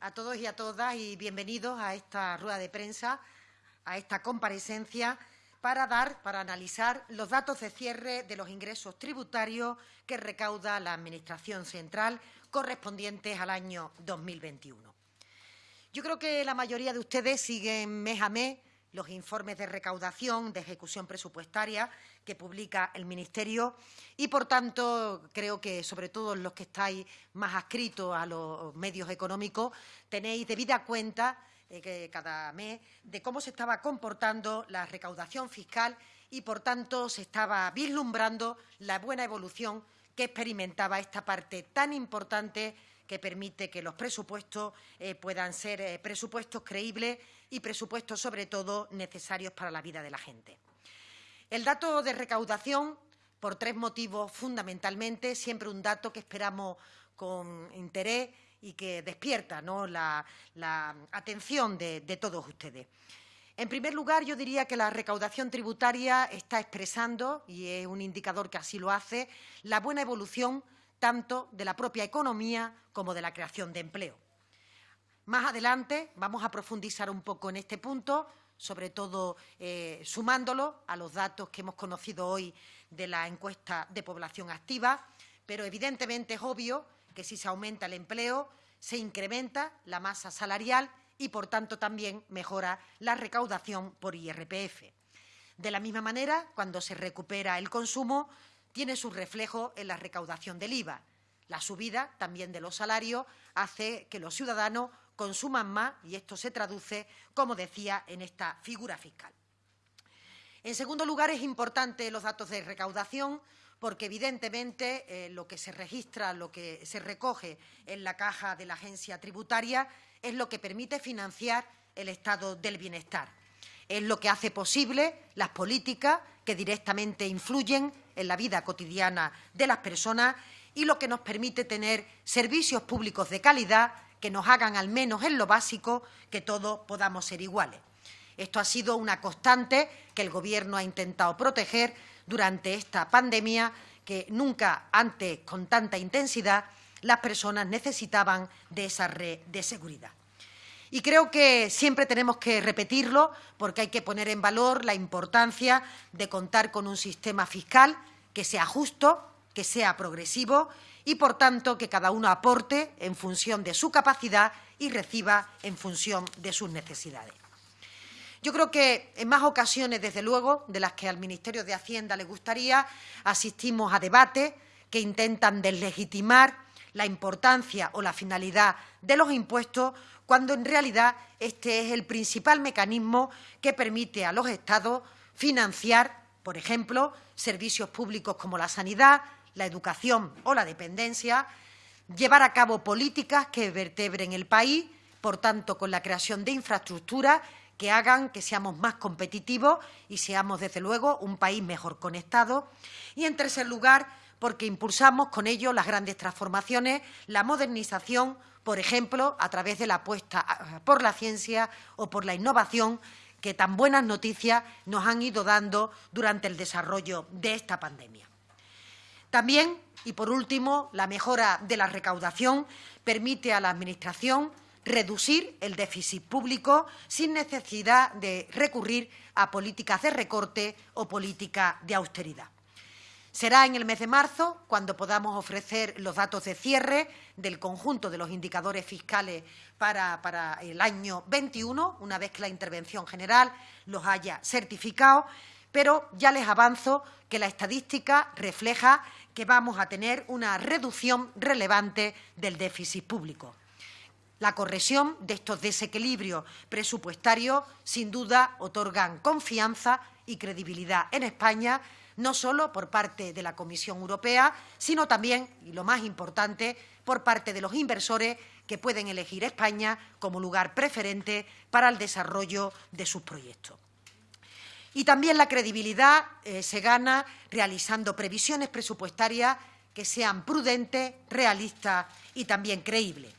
a todos y a todas y bienvenidos a esta rueda de prensa, a esta comparecencia para dar, para analizar los datos de cierre de los ingresos tributarios que recauda la Administración Central correspondientes al año 2021. Yo creo que la mayoría de ustedes siguen mes a mes los informes de recaudación, de ejecución presupuestaria que publica el Ministerio. Y, por tanto, creo que, sobre todo los que estáis más adscritos a los medios económicos, tenéis debida cuenta eh, que cada mes de cómo se estaba comportando la recaudación fiscal y, por tanto, se estaba vislumbrando la buena evolución que experimentaba esta parte tan importante que permite que los presupuestos eh, puedan ser eh, presupuestos creíbles y presupuestos, sobre todo, necesarios para la vida de la gente. El dato de recaudación, por tres motivos fundamentalmente, siempre un dato que esperamos con interés y que despierta la, atención de, de todos ustedes. En primer lugar, yo diría que la recaudación tributaria está expresando, y es un indicador que así lo hace, la buena evolución tanto de la propia economía como de la creación de empleo. Más adelante vamos a profundizar un poco en este punto, sobre todo eh, sumándolo a los datos que hemos conocido hoy de la encuesta de población activa, pero evidentemente es obvio que si se aumenta el empleo, se incrementa la masa salarial y, por tanto, también mejora la recaudación por IRPF. De la misma manera, cuando se recupera el consumo, tiene su reflejo en la recaudación del IVA. La subida también de los salarios hace que los ciudadanos consuman más y esto se traduce, como decía, en esta figura fiscal. En segundo lugar, es importante los datos de recaudación porque, evidentemente, eh, lo que se registra, lo que se recoge en la caja de la agencia tributaria es lo que permite financiar el estado del bienestar. Es lo que hace posible las políticas que directamente influyen en la vida cotidiana de las personas y lo que nos permite tener servicios públicos de calidad que nos hagan, al menos en lo básico, que todos podamos ser iguales. Esto ha sido una constante que el Gobierno ha intentado proteger durante esta pandemia que nunca antes, con tanta intensidad, las personas necesitaban de esa red de seguridad. Y creo que siempre tenemos que repetirlo porque hay que poner en valor la importancia de contar con un sistema fiscal que sea justo, que sea progresivo y, por tanto, que cada uno aporte en función de su capacidad y reciba en función de sus necesidades. Yo creo que en más ocasiones, desde luego, de las que al Ministerio de Hacienda le gustaría, asistimos a debates que intentan deslegitimar la importancia o la finalidad de los impuestos cuando en realidad este es el principal mecanismo que permite a los Estados financiar, por ejemplo, servicios públicos como la sanidad, la educación o la dependencia, llevar a cabo políticas que vertebren el país, por tanto, con la creación de infraestructuras que hagan que seamos más competitivos y seamos, desde luego, un país mejor conectado. Y, en tercer lugar, porque impulsamos con ello las grandes transformaciones, la modernización, por ejemplo, a través de la apuesta por la ciencia o por la innovación que tan buenas noticias nos han ido dando durante el desarrollo de esta pandemia. También, y por último, la mejora de la recaudación permite a la Administración reducir el déficit público sin necesidad de recurrir a políticas de recorte o políticas de austeridad. Será en el mes de marzo cuando podamos ofrecer los datos de cierre del conjunto de los indicadores fiscales para, el año 21, una vez que la intervención general los haya certificado, pero ya les avanzo que la estadística refleja que vamos a tener una reducción relevante del déficit público. La corrección de estos desequilibrios presupuestarios, sin duda, otorgan confianza y credibilidad en España no solo por parte de la Comisión Europea, sino también, y lo más importante, por parte de los inversores que pueden elegir España como lugar preferente para el desarrollo de sus proyectos. Y también la credibilidad eh, se gana realizando previsiones presupuestarias que sean prudentes, realistas y también creíbles.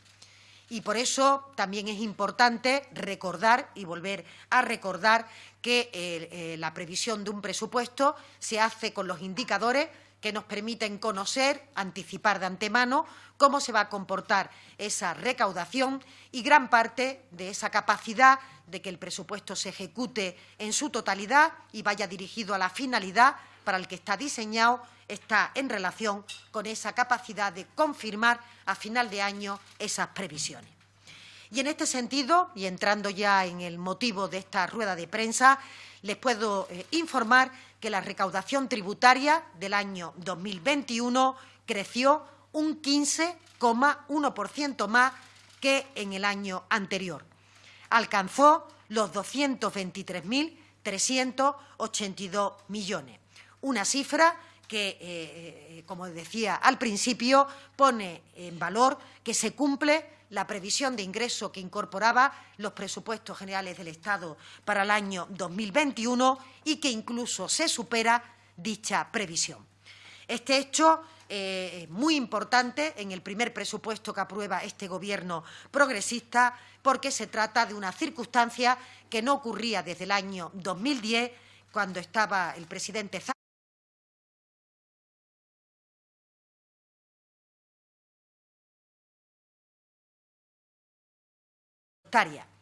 Y por eso también es importante recordar y volver a recordar que eh, eh, la previsión de un presupuesto se hace con los indicadores que nos permiten conocer, anticipar de antemano cómo se va a comportar esa recaudación y gran parte de esa capacidad de que el presupuesto se ejecute en su totalidad y vaya dirigido a la finalidad para el que está diseñado está en relación con esa capacidad de confirmar a final de año esas previsiones. Y en este sentido, y entrando ya en el motivo de esta rueda de prensa, les puedo eh, informar que la recaudación tributaria del año 2021 creció un 15,1% más que en el año anterior. Alcanzó los 223.382 millones, una cifra que, eh, eh, como decía al principio, pone en valor que se cumple la previsión de ingreso que incorporaba los presupuestos generales del Estado para el año 2021 y que incluso se supera dicha previsión. Este hecho eh, es muy importante en el primer presupuesto que aprueba este Gobierno progresista porque se trata de una circunstancia que no ocurría desde el año 2010, cuando estaba el presidente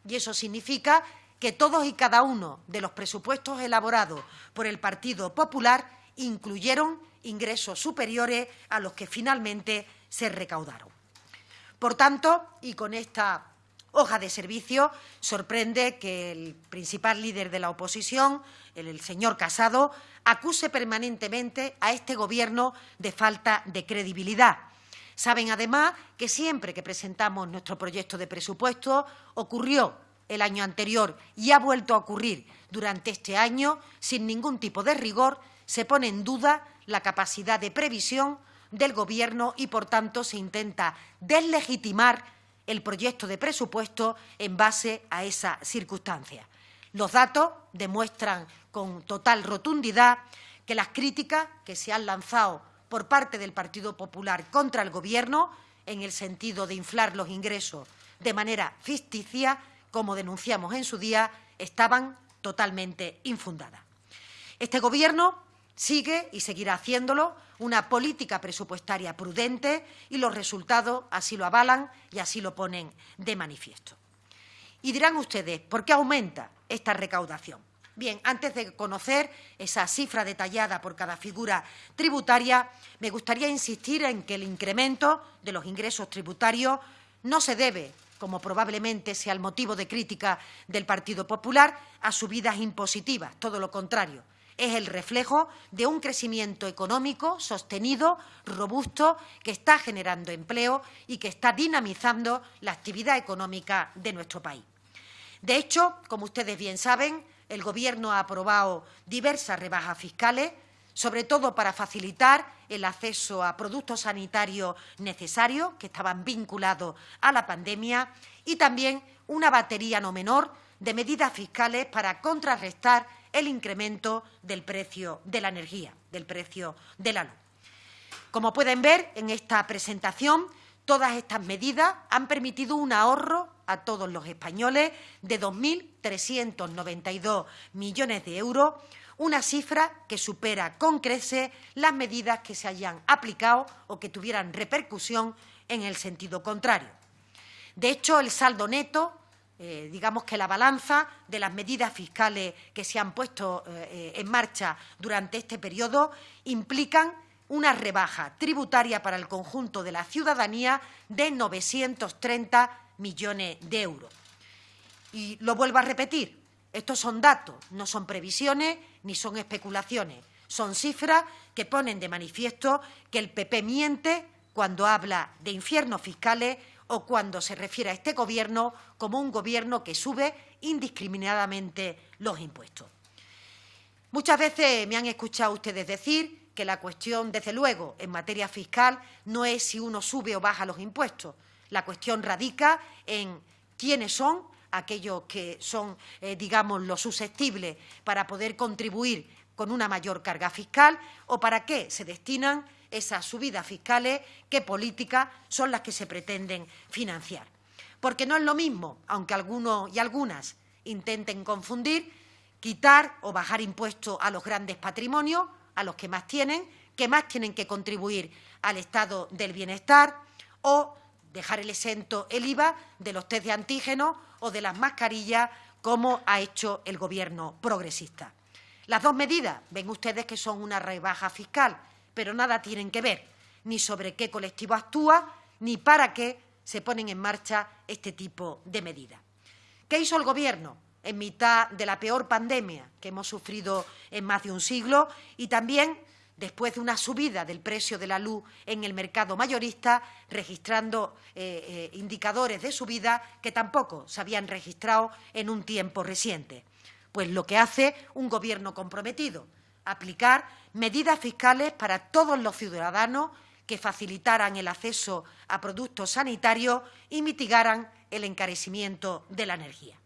Y eso significa que todos y cada uno de los presupuestos elaborados por el Partido Popular incluyeron ingresos superiores a los que finalmente se recaudaron. Por tanto, y con esta hoja de servicio, sorprende que el principal líder de la oposición, el señor Casado, acuse permanentemente a este Gobierno de falta de credibilidad Saben además que siempre que presentamos nuestro proyecto de presupuesto ocurrió el año anterior y ha vuelto a ocurrir durante este año, sin ningún tipo de rigor, se pone en duda la capacidad de previsión del Gobierno y, por tanto, se intenta deslegitimar el proyecto de presupuesto en base a esa circunstancia. Los datos demuestran con total rotundidad que las críticas que se han lanzado por parte del Partido Popular contra el Gobierno en el sentido de inflar los ingresos de manera ficticia, como denunciamos en su día, estaban totalmente infundadas. Este Gobierno sigue y seguirá haciéndolo una política presupuestaria prudente y los resultados así lo avalan y así lo ponen de manifiesto. Y dirán ustedes, ¿por qué aumenta esta recaudación? Bien, antes de conocer esa cifra detallada por cada figura tributaria, me gustaría insistir en que el incremento de los ingresos tributarios no se debe, como probablemente sea el motivo de crítica del Partido Popular, a subidas impositivas, todo lo contrario. Es el reflejo de un crecimiento económico sostenido, robusto, que está generando empleo y que está dinamizando la actividad económica de nuestro país. De hecho, como ustedes bien saben, el Gobierno ha aprobado diversas rebajas fiscales, sobre todo para facilitar el acceso a productos sanitarios necesarios que estaban vinculados a la pandemia y también una batería no menor de medidas fiscales para contrarrestar el incremento del precio de la energía, del precio de la luz. Como pueden ver en esta presentación, todas estas medidas han permitido un ahorro a todos los españoles de 2.392 millones de euros, una cifra que supera con creces las medidas que se hayan aplicado o que tuvieran repercusión en el sentido contrario. De hecho, el saldo neto, eh, digamos que la balanza de las medidas fiscales que se han puesto eh, en marcha durante este periodo implican una rebaja tributaria para el conjunto de la ciudadanía de 930 millones de euros. Y lo vuelvo a repetir, estos son datos, no son previsiones ni son especulaciones, son cifras que ponen de manifiesto que el PP miente cuando habla de infiernos fiscales o cuando se refiere a este Gobierno como un Gobierno que sube indiscriminadamente los impuestos. Muchas veces me han escuchado ustedes decir que la cuestión, desde luego, en materia fiscal no es si uno sube o baja los impuestos, la cuestión radica en quiénes son aquellos que son, eh, digamos, los susceptibles para poder contribuir con una mayor carga fiscal o para qué se destinan esas subidas fiscales, qué políticas son las que se pretenden financiar. Porque no es lo mismo, aunque algunos y algunas intenten confundir, quitar o bajar impuestos a los grandes patrimonios, a los que más tienen, que más tienen que contribuir al estado del bienestar o dejar el exento el IVA de los test de antígenos o de las mascarillas, como ha hecho el Gobierno progresista. Las dos medidas, ven ustedes que son una rebaja fiscal, pero nada tienen que ver ni sobre qué colectivo actúa ni para qué se ponen en marcha este tipo de medidas. ¿Qué hizo el Gobierno en mitad de la peor pandemia que hemos sufrido en más de un siglo y también después de una subida del precio de la luz en el mercado mayorista, registrando eh, eh, indicadores de subida que tampoco se habían registrado en un tiempo reciente. Pues lo que hace un Gobierno comprometido, aplicar medidas fiscales para todos los ciudadanos que facilitaran el acceso a productos sanitarios y mitigaran el encarecimiento de la energía.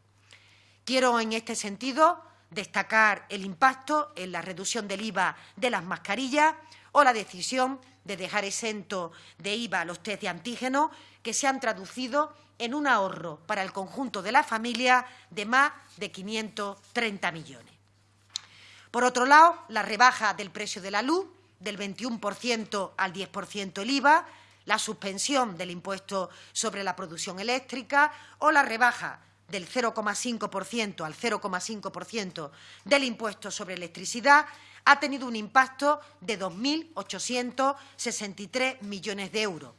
Quiero, en este sentido, destacar el impacto en la reducción del IVA de las mascarillas o la decisión de dejar exento de IVA los test de antígenos que se han traducido en un ahorro para el conjunto de la familia de más de 530 millones. Por otro lado, la rebaja del precio de la luz del 21% al 10% el IVA, la suspensión del impuesto sobre la producción eléctrica o la rebaja del 0,5% al 0,5% del impuesto sobre electricidad ha tenido un impacto de 2.863 millones de euros,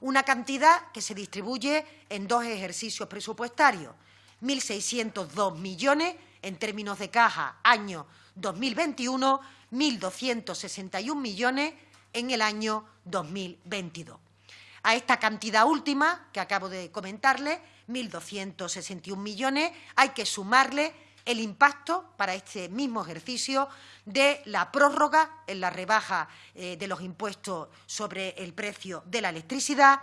una cantidad que se distribuye en dos ejercicios presupuestarios, 1.602 millones en términos de caja año 2021, 1.261 millones en el año 2022. A esta cantidad última que acabo de comentarle, 1.261 millones, hay que sumarle el impacto para este mismo ejercicio de la prórroga en la rebaja eh, de los impuestos sobre el precio de la electricidad,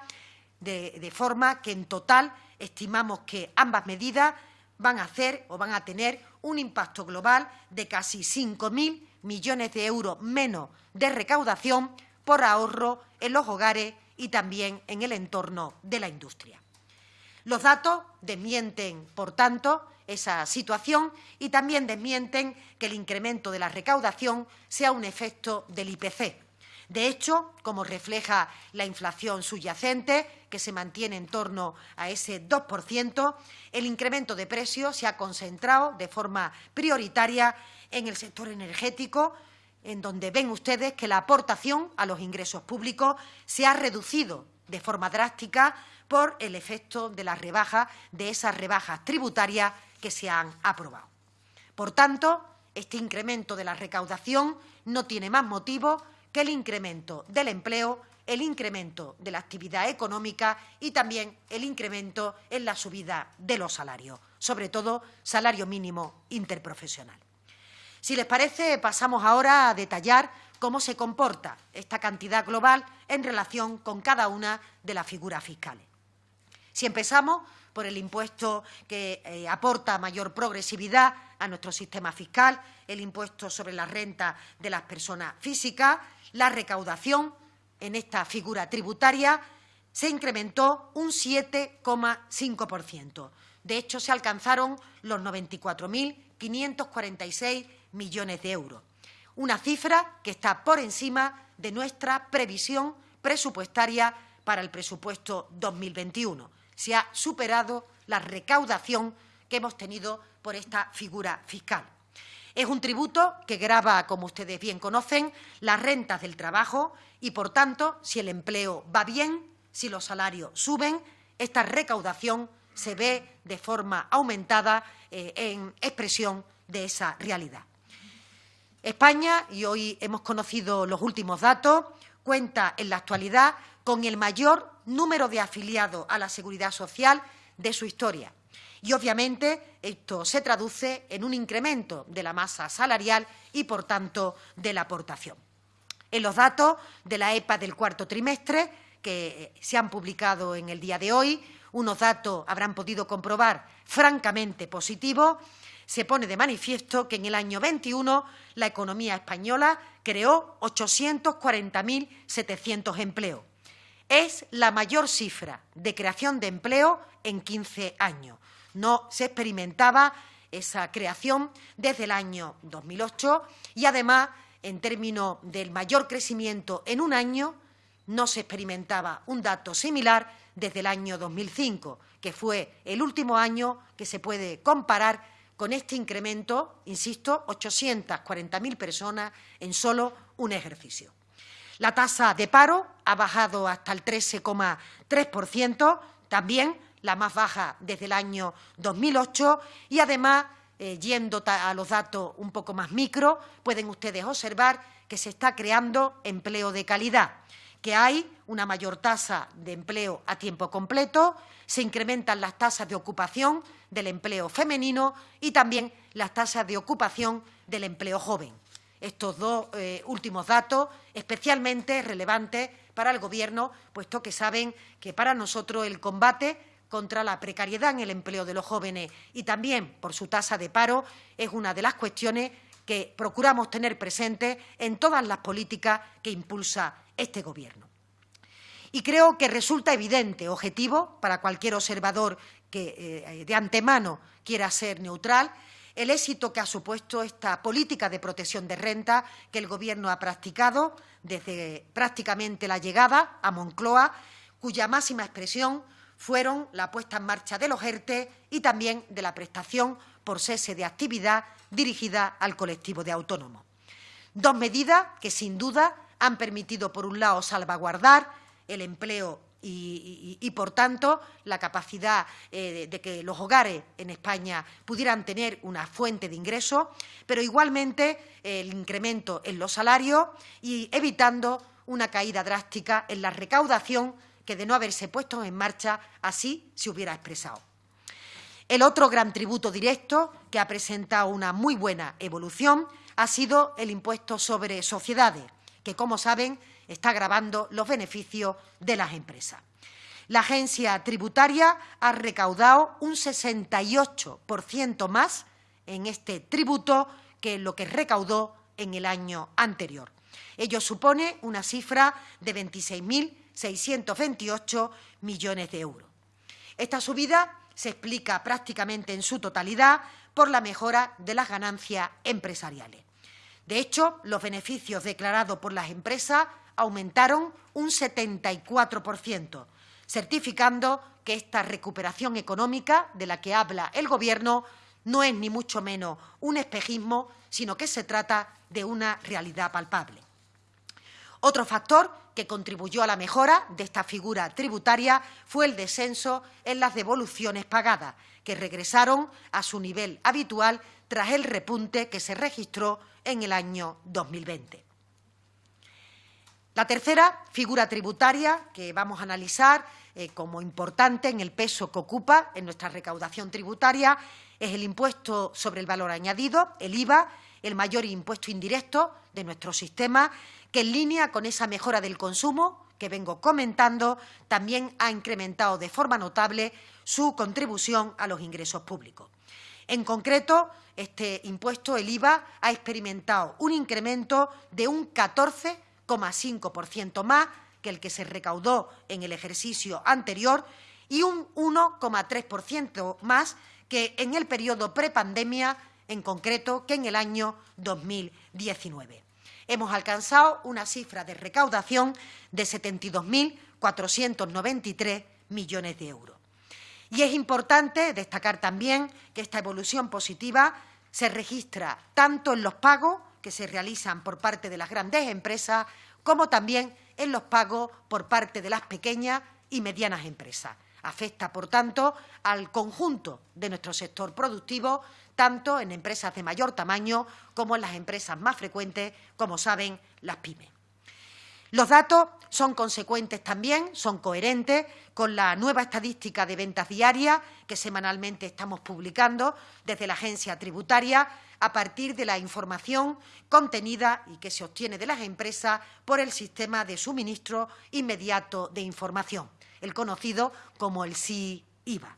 de, forma que en total estimamos que ambas medidas van a hacer o van a tener un impacto global de casi 5.000 millones de euros menos de recaudación por ahorro en los hogares y también en el entorno de la industria. Los datos desmienten, por tanto, esa situación y también desmienten que el incremento de la recaudación sea un efecto del IPC. De hecho, como refleja la inflación subyacente, que se mantiene en torno a ese 2%, el incremento de precios se ha concentrado de forma prioritaria en el sector energético, en donde ven ustedes que la aportación a los ingresos públicos se ha reducido de forma drástica por el efecto de la rebaja de esas rebajas tributarias que se han aprobado. Por tanto, este incremento de la recaudación no tiene más motivo que el incremento del empleo, el incremento de la actividad económica y también el incremento en la subida de los salarios, sobre todo salario mínimo interprofesional. Si les parece, pasamos ahora a detallar cómo se comporta esta cantidad global en relación con cada una de las figuras fiscales. Si empezamos por el impuesto que eh, aporta mayor progresividad a nuestro sistema fiscal, el impuesto sobre la renta de las personas físicas, la recaudación en esta figura tributaria se incrementó un 7,5%. De hecho, se alcanzaron los 94.546 millones de euros, una cifra que está por encima de nuestra previsión presupuestaria para el presupuesto 2021. Se ha superado la recaudación que hemos tenido por esta figura fiscal. Es un tributo que grava, como ustedes bien conocen, las rentas del trabajo y, por tanto, si el empleo va bien, si los salarios suben, esta recaudación se ve de forma aumentada eh, en expresión de esa realidad. España, y hoy hemos conocido los últimos datos, cuenta en la actualidad con el mayor número de afiliados a la seguridad social de su historia. Y, obviamente, esto se traduce en un incremento de la masa salarial y, por tanto, de la aportación. En los datos de la EPA del cuarto trimestre, que se han publicado en el día de hoy, unos datos habrán podido comprobar francamente positivos, se pone de manifiesto que en el año 21 la economía española creó 840.700 empleos. Es la mayor cifra de creación de empleo en 15 años. No se experimentaba esa creación desde el año 2008 y, además, en términos del mayor crecimiento en un año, no se experimentaba un dato similar desde el año 2005, que fue el último año que se puede comparar con este incremento, insisto, 840.000 personas en solo un ejercicio. La tasa de paro ha bajado hasta el 13,3%, también la más baja desde el año 2008 y además, eh, yendo a los datos un poco más micro, pueden ustedes observar que se está creando empleo de calidad, que hay una mayor tasa de empleo a tiempo completo, se incrementan las tasas de ocupación del empleo femenino y también las tasas de ocupación del empleo joven. Estos dos eh, últimos datos especialmente relevantes para el Gobierno, puesto que saben que para nosotros el combate contra la precariedad en el empleo de los jóvenes y también por su tasa de paro es una de las cuestiones que procuramos tener presente en todas las políticas que impulsa este Gobierno. Y creo que resulta evidente, objetivo, para cualquier observador que eh, de antemano quiera ser neutral, el éxito que ha supuesto esta política de protección de renta que el Gobierno ha practicado desde prácticamente la llegada a Moncloa, cuya máxima expresión fueron la puesta en marcha de los ERTE y también de la prestación por cese de actividad dirigida al colectivo de autónomos. Dos medidas que, sin duda, han permitido, por un lado, salvaguardar el empleo y, por tanto, la capacidad eh, de, que los hogares en España pudieran tener una fuente de ingresos, pero igualmente el incremento en los salarios y evitando una caída drástica en la recaudación que, de no haberse puesto en marcha, así se hubiera expresado. El otro gran tributo directo, que ha presentado una muy buena evolución, ha sido el impuesto sobre sociedades, que, como saben, está grabando los beneficios de las empresas. La agencia tributaria ha recaudado un 68% más en este tributo que lo que recaudó en el año anterior. Ello supone una cifra de 26.628 millones de euros. Esta subida se explica prácticamente en su totalidad por la mejora de las ganancias empresariales. De hecho, los beneficios declarados por las empresas aumentaron un 74%, certificando que esta recuperación económica de la que habla el Gobierno no es ni mucho menos un espejismo, sino que se trata de una realidad palpable. Otro factor que contribuyó a la mejora de esta figura tributaria fue el descenso en las devoluciones pagadas, que regresaron a su nivel habitual tras el repunte que se registró en el año 2020. La tercera figura tributaria que vamos a analizar eh, como importante en el peso que ocupa en nuestra recaudación tributaria es el impuesto sobre el valor añadido, el IVA, el mayor impuesto indirecto de nuestro sistema, que en línea con esa mejora del consumo que vengo comentando, también ha incrementado de forma notable su contribución a los ingresos públicos. En concreto, este impuesto, el IVA, ha experimentado un incremento de un 14 ciento más que el que se recaudó en el ejercicio anterior y un 1,3% más que en el periodo prepandemia, en concreto que en el año 2019. Hemos alcanzado una cifra de recaudación de 72.493 millones de euros. Y es importante destacar también que esta evolución positiva se registra tanto en los pagos que se realizan por parte de las grandes empresas, como también en los pagos por parte de las pequeñas y medianas empresas. Afecta, por tanto, al conjunto de nuestro sector productivo, tanto en empresas de mayor tamaño como en las empresas más frecuentes, como saben, las pymes. Los datos son consecuentes también, son coherentes con la nueva estadística de ventas diarias que semanalmente estamos publicando desde la agencia tributaria a partir de la información contenida y que se obtiene de las empresas por el sistema de suministro inmediato de información, el conocido como el SIIVA.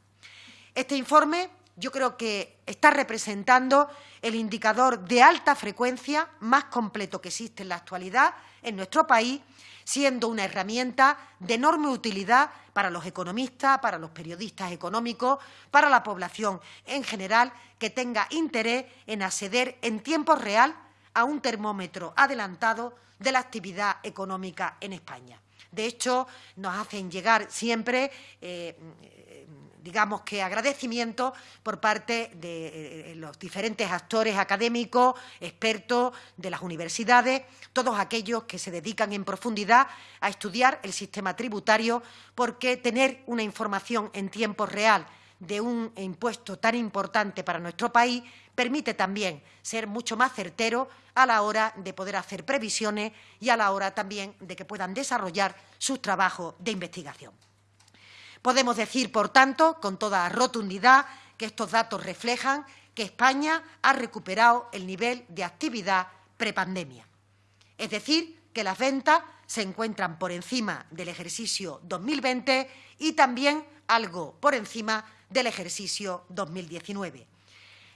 Este informe yo creo que está representando el indicador de alta frecuencia más completo que existe en la actualidad en nuestro país, siendo una herramienta de enorme utilidad para los economistas, para los periodistas económicos, para la población en general que tenga interés en acceder en tiempo real a un termómetro adelantado de la actividad económica en España. De hecho, nos hacen llegar siempre eh, digamos que agradecimiento por parte de eh, los diferentes actores académicos, expertos de las universidades, todos aquellos que se dedican en profundidad a estudiar el sistema tributario, porque tener una información en tiempo real de un impuesto tan importante para nuestro país permite también ser mucho más certero a la hora de poder hacer previsiones y a la hora también de que puedan desarrollar sus trabajos de investigación. Podemos decir, por tanto, con toda rotundidad, que estos datos reflejan que España ha recuperado el nivel de actividad prepandemia. Es decir, que las ventas se encuentran por encima del ejercicio 2020 y también algo por encima del ejercicio 2019.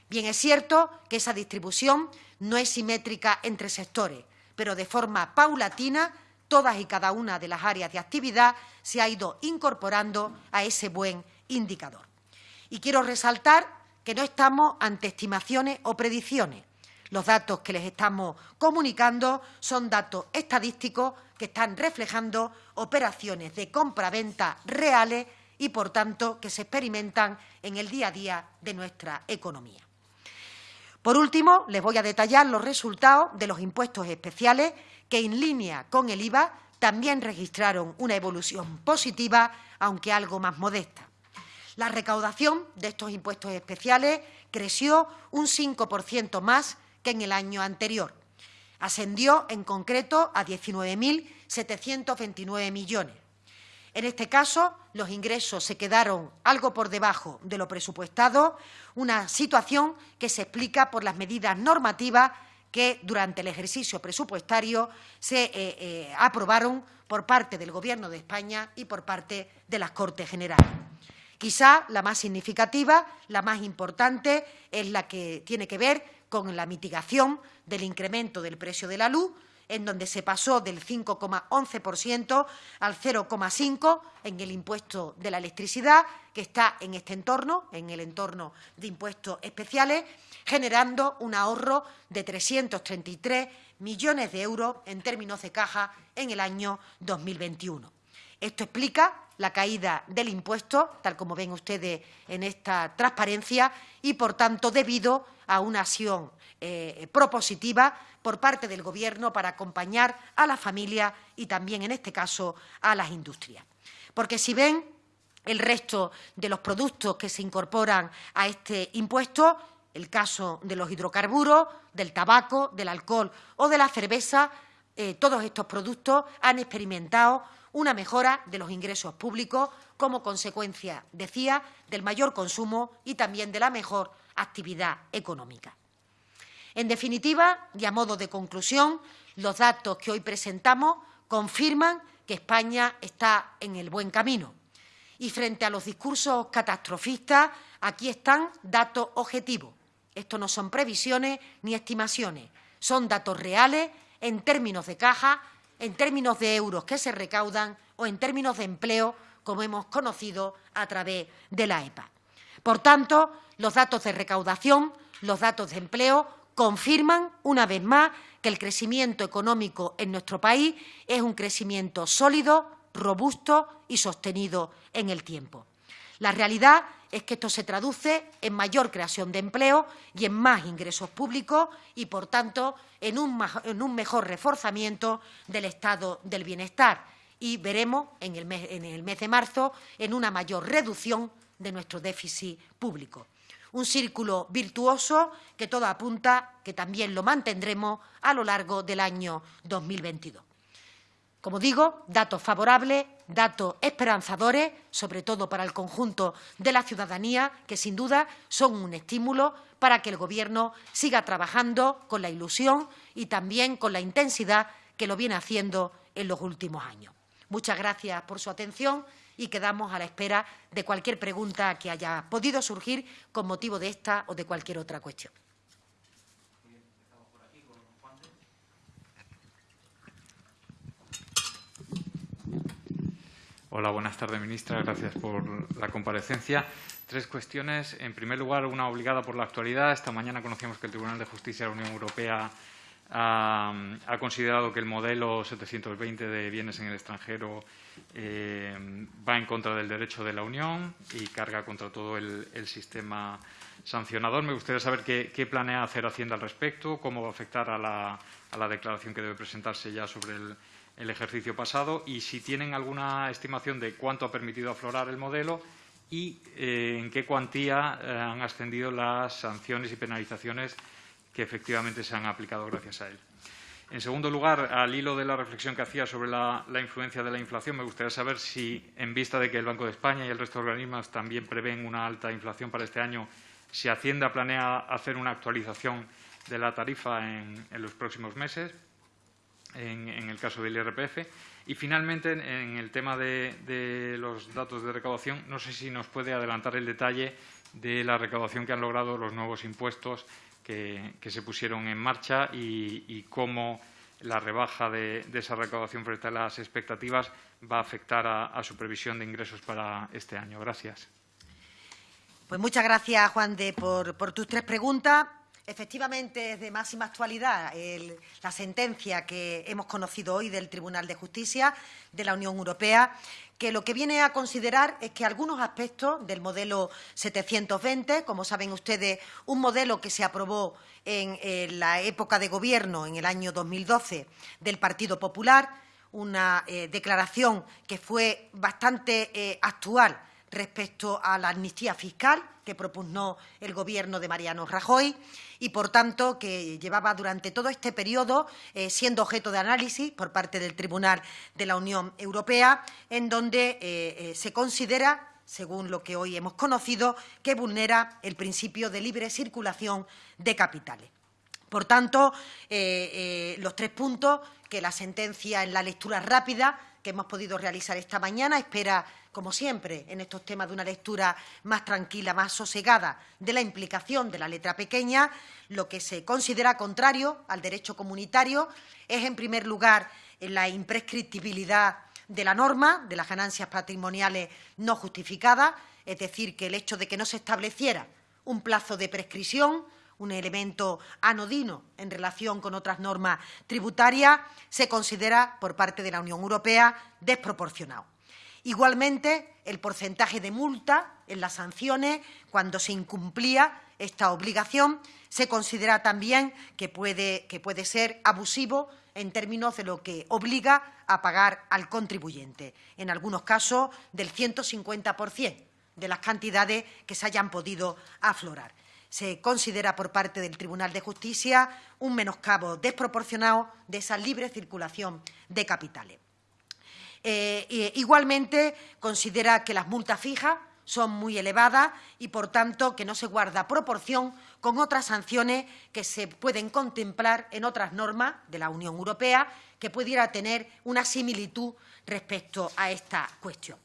Bien, es cierto que esa distribución no es simétrica entre sectores, pero de forma paulatina todas y cada una de las áreas de actividad se ha ido incorporando a ese buen indicador. Y quiero resaltar que no estamos ante estimaciones o predicciones. Los datos que les estamos comunicando son datos estadísticos que están reflejando operaciones de compra-venta reales y, por tanto, que se experimentan en el día a día de nuestra economía. Por último, les voy a detallar los resultados de los impuestos especiales que en línea con el IVA también registraron una evolución positiva, aunque algo más modesta. La recaudación de estos impuestos especiales creció un 5% más que en el año anterior. Ascendió en concreto a 19.729 millones. En este caso, los ingresos se quedaron algo por debajo de lo presupuestado, una situación que se explica por las medidas normativas que durante el ejercicio presupuestario se eh, eh, aprobaron por parte del Gobierno de España y por parte de las Cortes Generales. Quizá la más significativa, la más importante, es la que tiene que ver con la mitigación del incremento del precio de la luz, en donde se pasó del 5,11% al 0,5% en el impuesto de la electricidad, que está en este entorno, en el entorno de impuestos especiales, generando un ahorro de 333 millones de euros en términos de caja en el año 2021. Esto explica la caída del impuesto, tal como ven ustedes en esta transparencia, y, por tanto, debido a una acción eh, propositiva por parte del Gobierno para acompañar a la familia y también, en este caso, a las industrias. Porque si ven el resto de los productos que se incorporan a este impuesto, el caso de los hidrocarburos, del tabaco, del alcohol o de la cerveza, eh, todos estos productos han experimentado una mejora de los ingresos públicos como consecuencia, decía, del mayor consumo y también de la mejor actividad económica. En definitiva, y a modo de conclusión, los datos que hoy presentamos confirman que España está en el buen camino. Y frente a los discursos catastrofistas, aquí están datos objetivos. Esto no son previsiones ni estimaciones, son datos reales en términos de caja, en términos de euros que se recaudan o en términos de empleo, como hemos conocido a través de la EPA. Por tanto, los datos de recaudación, los datos de empleo confirman una vez más que el crecimiento económico en nuestro país es un crecimiento sólido, robusto y sostenido en el tiempo. La realidad es que esto se traduce en mayor creación de empleo y en más ingresos públicos y, por tanto, en un, mejor reforzamiento del estado del bienestar. Y veremos en el, mes, en el mes de marzo en una mayor reducción de nuestro déficit público un círculo virtuoso que todo apunta que también lo mantendremos a lo largo del año 2022. Como digo, datos favorables, datos esperanzadores, sobre todo para el conjunto de la ciudadanía, que sin duda son un estímulo para que el Gobierno siga trabajando con la ilusión y también con la intensidad que lo viene haciendo en los últimos años. Muchas gracias por su atención y quedamos a la espera de cualquier pregunta que haya podido surgir con motivo de esta o de cualquier otra cuestión. Hola, buenas tardes, ministra. Gracias por la comparecencia. Tres cuestiones. En primer lugar, una obligada por la actualidad. Esta mañana conocíamos que el Tribunal de Justicia de la Unión Europea ha, considerado que el modelo 720 de bienes en el extranjero eh, va en contra del derecho de la Unión y carga contra todo el, sistema sancionador. Me gustaría saber qué, planea hacer Hacienda al respecto, cómo va a afectar a la, declaración que debe presentarse ya sobre el, ejercicio pasado y si tienen alguna estimación de cuánto ha permitido aflorar el modelo y eh, en qué cuantía eh, han ascendido las sanciones y penalizaciones que efectivamente se han aplicado gracias a él. En segundo lugar, al hilo de la reflexión que hacía sobre la, influencia de la inflación, me gustaría saber si, en vista de que el Banco de España y el resto de organismos también prevén una alta inflación para este año, si Hacienda planea hacer una actualización de la tarifa en, los próximos meses, en, el caso del IRPF. Y, finalmente, en el tema de, los datos de recaudación, no sé si nos puede adelantar el detalle de la recaudación que han logrado los nuevos impuestos que, se pusieron en marcha y, cómo la rebaja de, esa recaudación frente a las expectativas va a afectar a, su previsión de ingresos para este año. Gracias. Pues muchas gracias, Juan por, tus tres preguntas. Efectivamente, es de máxima actualidad la sentencia que hemos conocido hoy del Tribunal de Justicia de la Unión Europea que lo que viene a considerar es que algunos aspectos del modelo 720, como saben ustedes, un modelo que se aprobó en, la época de gobierno, en el año 2012, del Partido Popular, una eh, declaración que fue bastante eh, actual respecto a la amnistía fiscal que propugnó el Gobierno de Mariano Rajoy y, por tanto, que llevaba durante todo este periodo eh, siendo objeto de análisis por parte del Tribunal de la Unión Europea, en donde eh, eh, se considera según lo que hoy hemos conocido, que vulnera el principio de libre circulación de capitales. Por tanto, los tres puntos que la sentencia en la lectura rápida que hemos podido realizar esta mañana espera como siempre, en estos temas de una lectura más tranquila, más sosegada de la implicación de la letra pequeña, lo que se considera contrario al derecho comunitario es, en primer lugar, la imprescriptibilidad de la norma de las ganancias patrimoniales no justificadas, es decir, que el hecho de que no se estableciera un plazo de prescripción, un elemento anodino en relación con otras normas tributarias, se considera por parte de la Unión Europea desproporcionado. Igualmente, el porcentaje de multa en las sanciones, cuando se incumplía esta obligación, se considera también que puede, que puede ser abusivo en términos de lo que obliga a pagar al contribuyente, en algunos casos del 150% de las cantidades que se hayan podido aflorar. Se considera por parte del Tribunal de Justicia un menoscabo desproporcionado de esa libre circulación de capitales. Eh, igualmente, considera que las multas fijas son muy elevadas y, por tanto, que no se guarda proporción con otras sanciones que se pueden contemplar en otras normas de la Unión Europea que pudiera tener una similitud respecto a esta cuestión.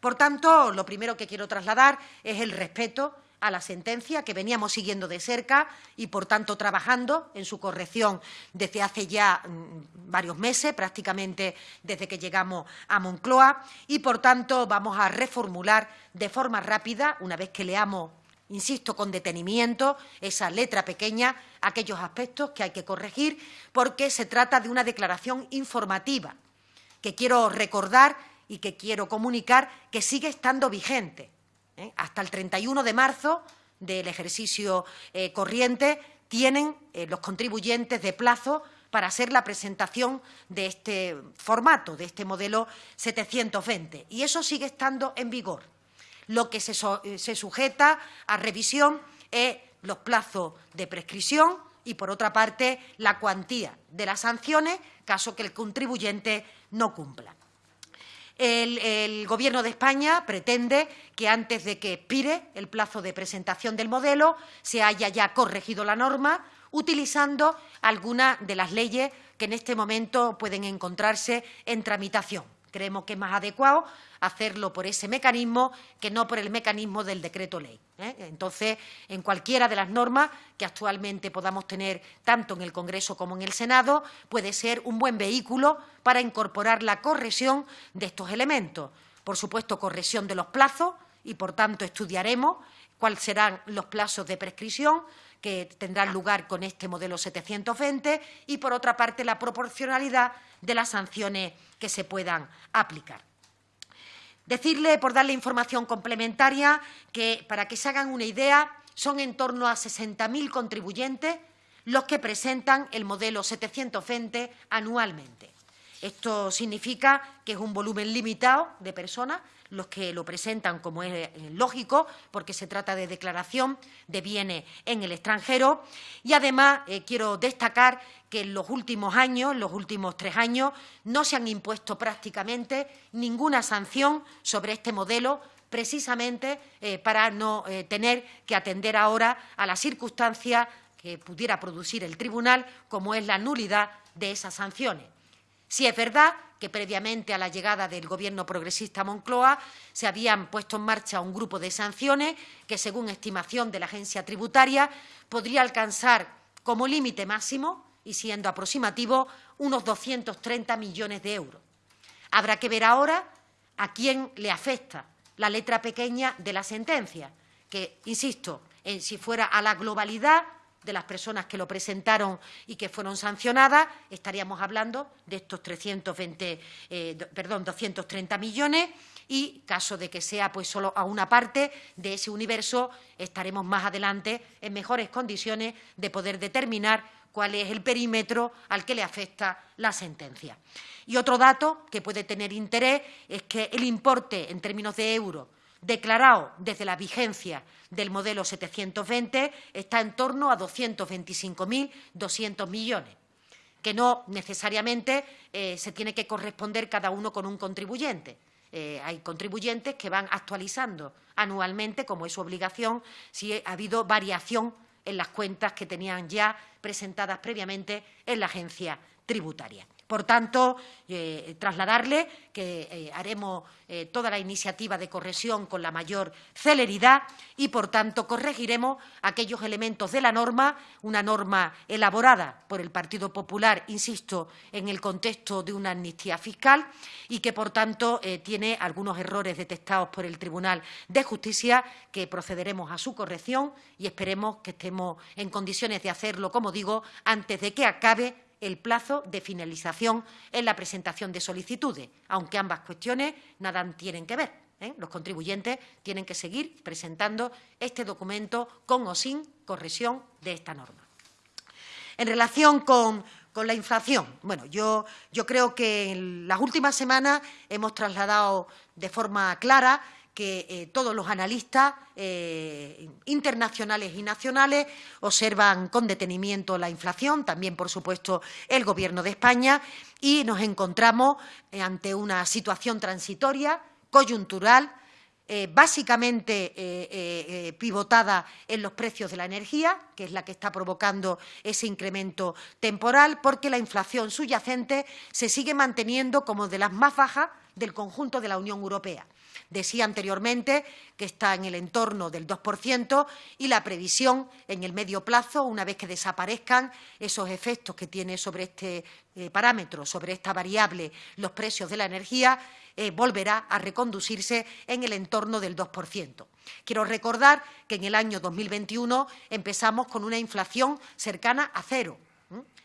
Por tanto, lo primero que quiero trasladar es el respeto a la sentencia que veníamos siguiendo de cerca y, por tanto, trabajando en su corrección desde hace ya mm, varios meses, prácticamente desde que llegamos a Moncloa, y, por tanto, vamos a reformular de forma rápida, una vez que leamos insisto, con detenimiento, esa letra pequeña, aquellos aspectos que hay que corregir, porque se trata de una declaración informativa que quiero recordar y que quiero comunicar que sigue estando vigente. ¿Eh? hasta el 31 de marzo del ejercicio eh, corriente tienen eh, los contribuyentes de plazo para hacer la presentación de este formato, de este modelo 720. Y eso sigue estando en vigor. Lo que se, se sujeta a revisión es los plazos de prescripción y, por otra parte, la cuantía de las sanciones, caso que el contribuyente no cumpla. El, Gobierno de España pretende que antes de que expire el plazo de presentación del modelo se haya ya corregido la norma utilizando algunas de las leyes que en este momento pueden encontrarse en tramitación. Creemos que es más adecuado hacerlo por ese mecanismo que no por el mecanismo del decreto ley. ¿eh? Entonces, en cualquiera de las normas que actualmente podamos tener tanto en el Congreso como en el Senado, puede ser un buen vehículo para incorporar la corrección de estos elementos. Por supuesto, corrección de los plazos y, por tanto, estudiaremos cuáles serán los plazos de prescripción que tendrán lugar con este modelo 720 y, por otra parte, la proporcionalidad de las sanciones que se puedan aplicar. Decirle, por darle información complementaria, que para que se hagan una idea, son en torno a 60.000 contribuyentes los que presentan el modelo 720 anualmente. Esto significa que es un volumen limitado de personas los que lo presentan, como es eh, lógico, porque se trata de declaración de bienes en el extranjero. Y además eh, quiero destacar que en los últimos años, en los últimos tres años, no se han impuesto prácticamente ninguna sanción sobre este modelo precisamente eh, para no tener que atender ahora a las circunstancias que pudiera producir el tribunal, como es la nulidad de esas sanciones. Si es verdad que previamente a la llegada del Gobierno progresista Moncloa se habían puesto en marcha un grupo de sanciones que, según estimación de la agencia tributaria, podría alcanzar como límite máximo, y siendo aproximativo, unos 230 millones de euros. Habrá que ver ahora a quién le afecta la letra pequeña de la sentencia, que, insisto, en si fuera a la globalidad de las personas que lo presentaron y que fueron sancionadas, estaríamos hablando de estos 320, eh, perdón, 230 millones y, caso de que sea pues solo a una parte de ese universo, estaremos más adelante en mejores condiciones de poder determinar cuál es el perímetro al que le afecta la sentencia. Y otro dato que puede tener interés es que el importe en términos de euros declarado desde la vigencia del modelo 720 está en torno a 225.200 millones, que no necesariamente eh, se tiene que corresponder cada uno con un contribuyente. Eh, hay contribuyentes que van actualizando anualmente, como es su obligación, si ha habido variación en las cuentas que tenían ya presentadas previamente en la agencia tributaria. Por tanto, eh, trasladarle que eh, haremos eh, toda la iniciativa de corrección con la mayor celeridad y, por tanto, corregiremos aquellos elementos de la norma, una norma elaborada por el Partido Popular, insisto, en el contexto de una amnistía fiscal y que, por tanto, tiene algunos errores detectados por el Tribunal de Justicia que procederemos a su corrección y esperemos que estemos en condiciones de hacerlo, como digo, antes de que acabe el plazo de finalización en la presentación de solicitudes, aunque ambas cuestiones nada tienen que ver. ¿eh? Los contribuyentes tienen que seguir presentando este documento con o sin corrección de esta norma. En relación con, la inflación, bueno, yo, yo creo que en las últimas semanas hemos trasladado de forma clara que eh, todos los analistas eh, internacionales y nacionales observan con detenimiento la inflación, también, por supuesto, el Gobierno de España, y nos encontramos eh, ante una situación transitoria, coyuntural, básicamente pivotada en los precios de la energía, que es la que está provocando ese incremento temporal, porque la inflación subyacente se sigue manteniendo como de las más bajas del conjunto de la Unión Europea. Decía anteriormente que está en el entorno del 2% y la previsión en el medio plazo, una vez que desaparezcan esos efectos que tiene sobre este eh, parámetro, sobre esta variable, los precios de la energía, eh, volverá a reconducirse en el entorno del 2%. Quiero recordar que en el año 2021 empezamos con una inflación cercana a cero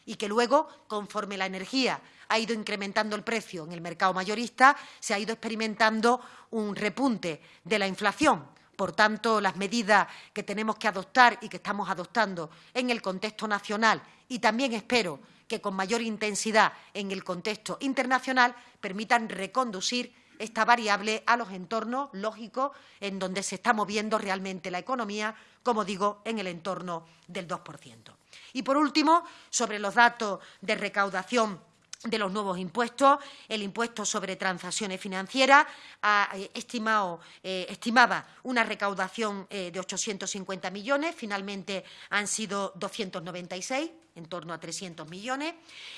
y que luego, conforme la energía ha ido incrementando el precio en el mercado mayorista, se ha ido experimentando un repunte de la inflación. Por tanto, las medidas que tenemos que adoptar y que estamos adoptando en el contexto nacional y también espero que con mayor intensidad en el contexto internacional permitan reconducir esta variable a los entornos lógicos en donde se está moviendo realmente la economía, como digo, en el entorno del 2%. Y, por último, sobre los datos de recaudación de los nuevos impuestos. El impuesto sobre transacciones financieras ha eh, estimado, eh, estimaba una recaudación eh, de 850 millones, finalmente han sido 296 en torno a 300 millones.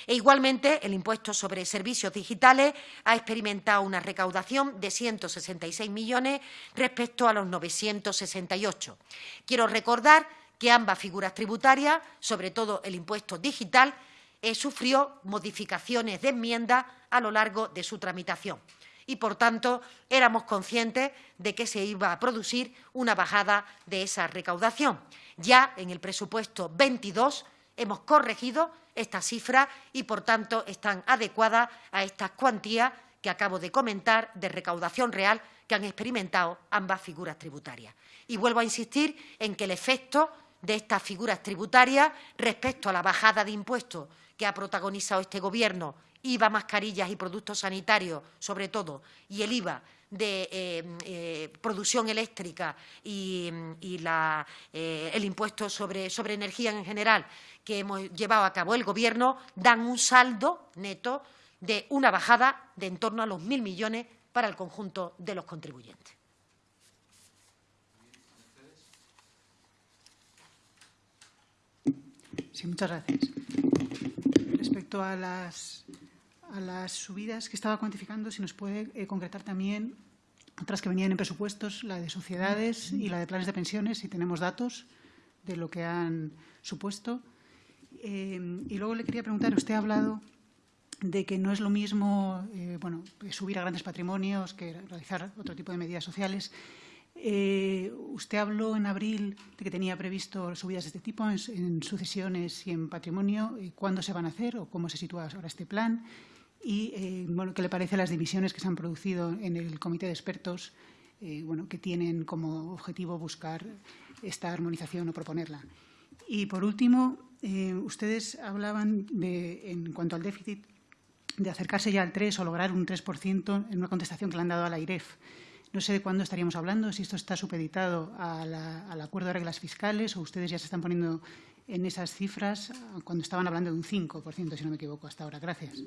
E igualmente, el impuesto sobre servicios digitales ha experimentado una recaudación de 166 millones respecto a los 968. Quiero recordar que ambas figuras tributarias, sobre todo el impuesto digital, eh, sufrió modificaciones de enmienda a lo largo de su tramitación. y, por tanto, éramos conscientes de que se iba a producir una bajada de esa recaudación. Ya en el presupuesto 22 hemos corregido esta cifra y, por tanto, están adecuadas a estas cuantías que acabo de comentar de recaudación real que han experimentado ambas figuras tributarias. Y vuelvo a insistir en que el efecto de estas figuras tributarias respecto a la bajada de impuestos que ha protagonizado este Gobierno, IVA, mascarillas y productos sanitarios, sobre todo, y el IVA de eh, eh, producción eléctrica y, eh, el impuesto sobre, sobre energía en general que hemos llevado a cabo el Gobierno, dan un saldo neto de una bajada de en torno a los mil millones para el conjunto de los contribuyentes. Sí, muchas gracias. Respecto a las, a las subidas que estaba cuantificando, si nos puede eh, concretar también otras que venían en presupuestos, la de sociedades y la de planes de pensiones, si tenemos datos de lo que han supuesto. Eh, y luego le quería preguntar, usted ha hablado de que no es lo mismo eh, bueno, subir a grandes patrimonios que realizar otro tipo de medidas sociales. Eh, usted habló en abril de que tenía previsto subidas de este tipo en, sucesiones y en patrimonio. ¿Cuándo se van a hacer o cómo se sitúa ahora este plan? Y eh, bueno, qué le parece las divisiones que se han producido en el comité de expertos eh, bueno, que tienen como objetivo buscar esta armonización o proponerla. Y por último, ustedes hablaban de, en cuanto al déficit de acercarse ya al 3 o lograr un 3% en una contestación que le han dado a la IREF. No sé de cuándo estaríamos hablando, si esto está supeditado al acuerdo de reglas fiscales o ustedes ya se están poniendo en esas cifras cuando estaban hablando de un 5%, si no me equivoco, hasta ahora. Gracias.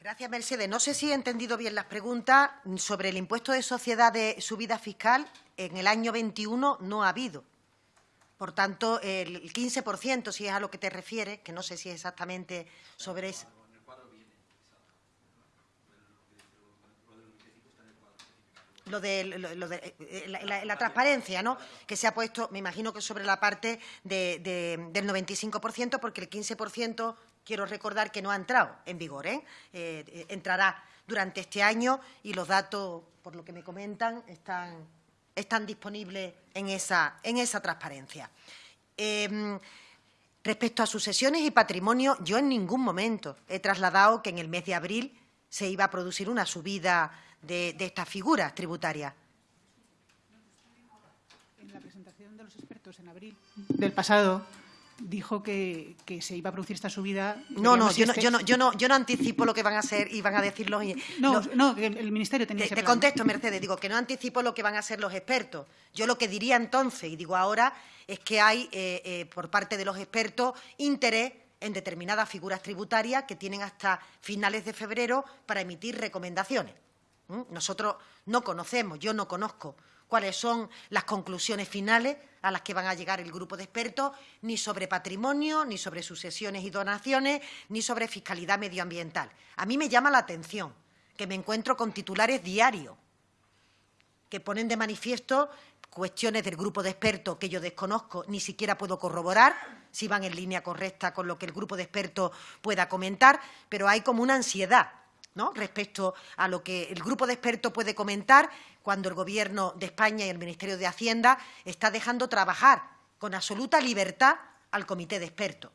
Gracias, Mercedes. No sé si he entendido bien las preguntas. Sobre el impuesto de sociedad de subida fiscal, en el año 21 no ha habido. Por tanto, el 15%, si es a lo que te refieres, que no sé si es exactamente sobre eso. Lo de, lo, de eh, la, transparencia, ¿no? Que se ha puesto, me imagino que sobre la parte del 95%, porque el 15% quiero recordar que no ha entrado en vigor, ¿eh? ¿eh? entrará durante este año y los datos, por lo que me comentan, están, están disponibles en esa, en esa transparencia. Em, respecto a sucesiones y patrimonio, yo en ningún momento he trasladado que en el mes de abril se iba a producir una subida de, estas figuras tributarias. En la presentación de los expertos en abril del pasado dijo que, se iba a producir esta subida. No, no, yo no, yo no, yo, no, yo no anticipo lo que van a ser y van a decir los... No, no, el Ministerio tenía Te, te contesto, Mercedes, digo que no anticipo lo que van a ser los expertos. Yo lo que diría entonces, y digo ahora, es que hay, eh, eh, por parte de los expertos, interés en determinadas figuras tributarias que tienen hasta finales de febrero para emitir recomendaciones. Nosotros no conocemos, yo no conozco cuáles son las conclusiones finales a las que van a llegar el grupo de expertos, ni sobre patrimonio, ni sobre sucesiones y donaciones, ni sobre fiscalidad medioambiental. A mí me llama la atención que me encuentro con titulares diarios que ponen de manifiesto cuestiones del grupo de expertos que yo desconozco, ni siquiera puedo corroborar si van en línea correcta con lo que el grupo de expertos pueda comentar, pero hay como una ansiedad respecto a lo que el grupo de expertos puede comentar cuando el Gobierno de España y el Ministerio de Hacienda está dejando trabajar con absoluta libertad al comité de expertos.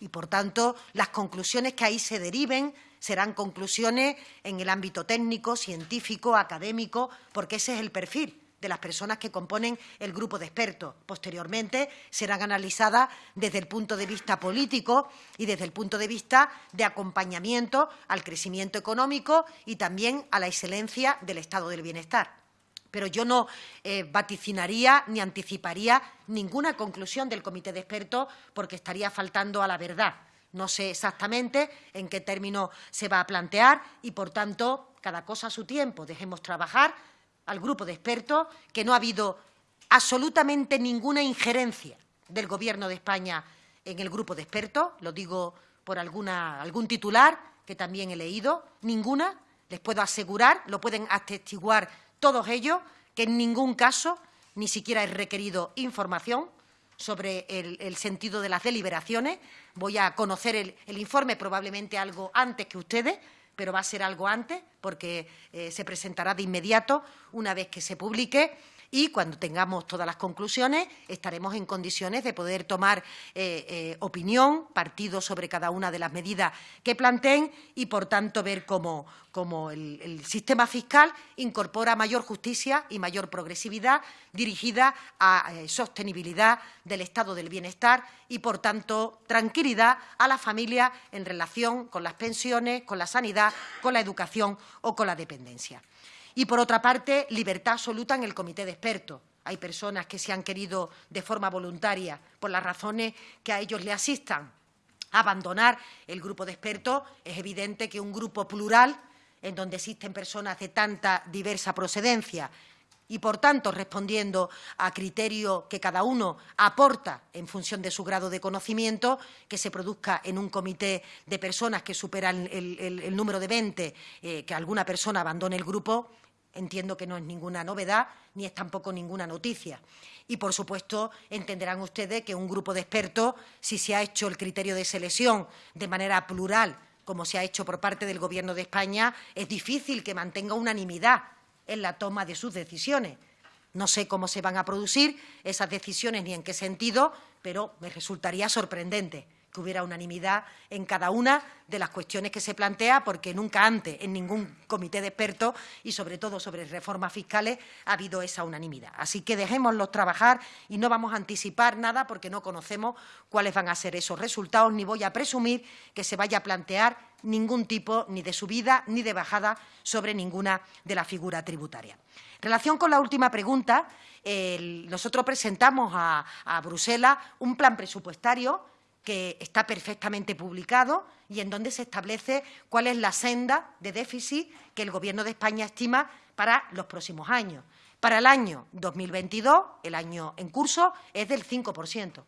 Y, por tanto, las conclusiones que ahí se deriven serán conclusiones en el ámbito técnico, científico, académico, porque ese es el perfil de las personas que componen el grupo de expertos. Posteriormente serán analizadas desde el punto de vista político y desde el punto de vista de acompañamiento al crecimiento económico y también a la excelencia del estado del bienestar. Pero yo no eh, vaticinaría ni anticiparía ninguna conclusión del comité de expertos porque estaría faltando a la verdad. No sé exactamente en qué término se va a plantear y, por tanto, cada cosa a su tiempo. Dejemos trabajar al grupo de expertos que no ha habido absolutamente ninguna injerencia del Gobierno de España en el grupo de expertos, lo digo por alguna, algún titular que también he leído, ninguna, les puedo asegurar, lo pueden atestiguar todos ellos, que en ningún caso ni siquiera he requerido información sobre el, sentido de las deliberaciones. Voy a conocer el informe probablemente algo antes que ustedes, pero va a ser algo antes porque eh, se presentará de inmediato una vez que se publique y cuando tengamos todas las conclusiones estaremos en condiciones de poder tomar eh, eh, opinión, partido sobre cada una de las medidas que planteen y, por tanto, ver cómo, el, sistema fiscal incorpora mayor justicia y mayor progresividad dirigida a eh, sostenibilidad del estado del bienestar y, por tanto, tranquilidad a la familia en relación con las pensiones, con la sanidad, con la educación o con la dependencia. Y, por otra parte, libertad absoluta en el comité de expertos. Hay personas que se han querido, de forma voluntaria, por las razones que a ellos le asistan, abandonar el grupo de expertos. Es evidente que un grupo plural, en donde existen personas de tanta diversa procedencia y, por tanto, respondiendo a criterios que cada uno aporta en función de su grado de conocimiento, que se produzca en un comité de personas que superan el, número de 20, eh, que alguna persona abandone el grupo, Entiendo que no es ninguna novedad ni es tampoco ninguna noticia. Y, por supuesto, entenderán ustedes que un grupo de expertos, si se ha hecho el criterio de selección de manera plural, como se ha hecho por parte del Gobierno de España, es difícil que mantenga unanimidad en la toma de sus decisiones. No sé cómo se van a producir esas decisiones ni en qué sentido, pero me resultaría sorprendente que hubiera unanimidad en cada una de las cuestiones que se plantea, porque nunca antes en ningún comité de expertos y, sobre todo, sobre reformas fiscales ha habido esa unanimidad. Así que dejémoslos trabajar y no vamos a anticipar nada porque no conocemos cuáles van a ser esos resultados, ni voy a presumir que se vaya a plantear ningún tipo ni de subida ni de bajada sobre ninguna de las figuras tributarias. En relación con la última pregunta, nosotros presentamos a Bruselas un plan presupuestario que está perfectamente publicado y en donde se establece cuál es la senda de déficit que el Gobierno de España estima para los próximos años. Para el año 2022, el año en curso, es del 5%.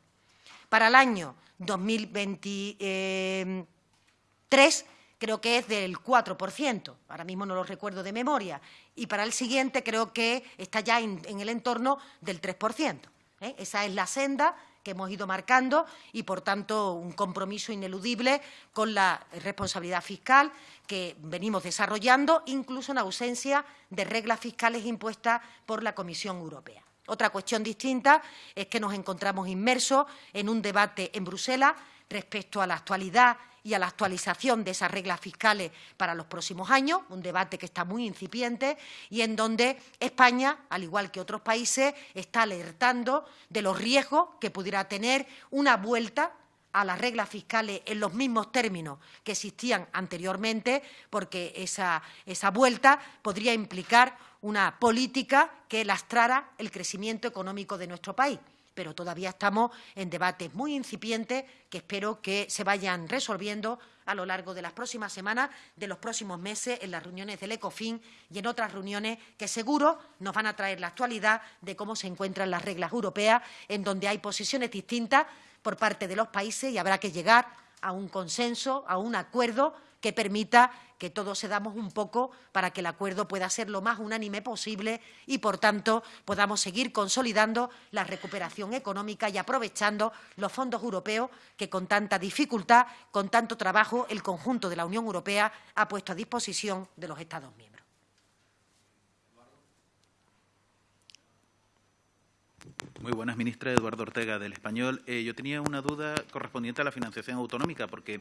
Para el año 2023 creo que es del 4%, ahora mismo no lo recuerdo de memoria, y para el siguiente creo que está ya en, el entorno del 3%. ¿eh? Esa es la senda que hemos ido marcando y, por tanto, un compromiso ineludible con la responsabilidad fiscal que venimos desarrollando, incluso en ausencia de reglas fiscales impuestas por la Comisión Europea. Otra cuestión distinta es que nos encontramos inmersos en un debate en Bruselas respecto a la actualidad y a la actualización de esas reglas fiscales para los próximos años, un debate que está muy incipiente y en donde España, al igual que otros países, está alertando de los riesgos que pudiera tener una vuelta a las reglas fiscales en los mismos términos que existían anteriormente, porque esa, esa vuelta podría implicar una política que lastrara el crecimiento económico de nuestro país pero todavía estamos en debates muy incipientes que espero que se vayan resolviendo a lo largo de las próximas semanas, de los próximos meses, en las reuniones del ECOFIN y en otras reuniones que seguro nos van a traer la actualidad de cómo se encuentran las reglas europeas, en donde hay posiciones distintas por parte de los países y habrá que llegar a un consenso, a un acuerdo que permita que todos se damos un poco para que el acuerdo pueda ser lo más unánime posible y, por tanto, podamos seguir consolidando la recuperación económica y aprovechando los fondos europeos que, con tanta dificultad, con tanto trabajo, el conjunto de la Unión Europea ha puesto a disposición de los Estados miembros. Muy buenas, ministra Eduardo Ortega del Español. Eh, yo tenía una duda correspondiente a la financiación autonómica, porque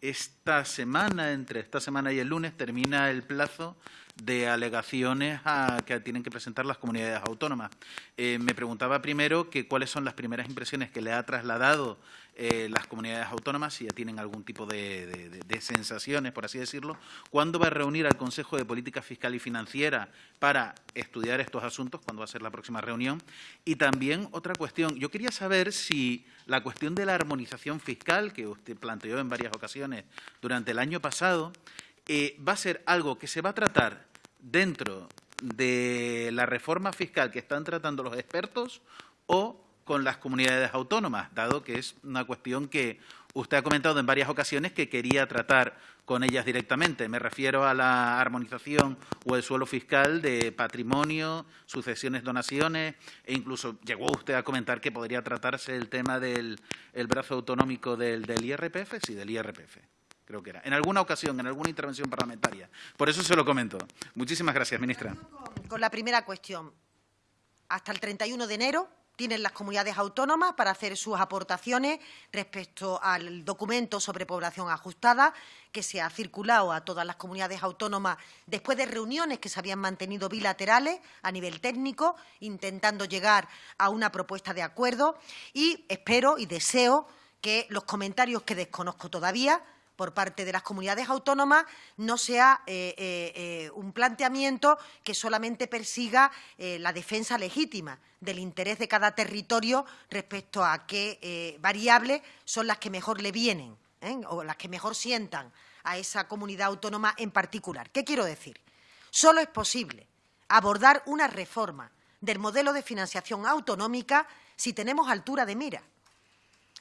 esta semana, entre esta semana y el lunes, termina el plazo de alegaciones que tienen que presentar las comunidades autónomas. Eh, me preguntaba primero que cuáles son las primeras impresiones que le ha trasladado eh, las comunidades autónomas, si ya tienen algún tipo de, sensaciones, por así decirlo. ¿Cuándo va a reunir al Consejo de Política Fiscal y Financiera para estudiar estos asuntos? ¿Cuándo va a ser la próxima reunión? Y también otra cuestión. Yo quería saber si la cuestión de la armonización fiscal, que usted planteó en varias ocasiones durante el año pasado, eh, va a ser algo que se va a tratar dentro de la reforma fiscal que están tratando los expertos o con las comunidades autónomas, dado que es una cuestión que usted ha comentado en varias ocasiones que quería tratar con ellas directamente. Me refiero a la armonización o el suelo fiscal de patrimonio, sucesiones, donaciones, e incluso llegó usted a comentar que podría tratarse el tema del brazo autonómico del, del IRPF, sí, del IRPF. creo que era. En alguna ocasión, en alguna intervención parlamentaria. Por eso se lo comento. Muchísimas gracias, ministra. Con la primera cuestión. Hasta el 31 de enero tienen las comunidades autónomas para hacer sus aportaciones respecto al documento sobre población ajustada que se ha circulado a todas las comunidades autónomas después de reuniones que se habían mantenido bilaterales a nivel técnico, intentando llegar a una propuesta de acuerdo. Y espero y deseo que los comentarios que desconozco todavía por parte de las comunidades autónomas no sea eh, eh, eh, un planteamiento que solamente persiga la defensa legítima del interés de cada territorio respecto a qué variables son las que mejor le vienen o las que mejor sientan a esa comunidad autónoma en particular. ¿Qué quiero decir? Solo es posible abordar una reforma del modelo de financiación autonómica si tenemos altura de mira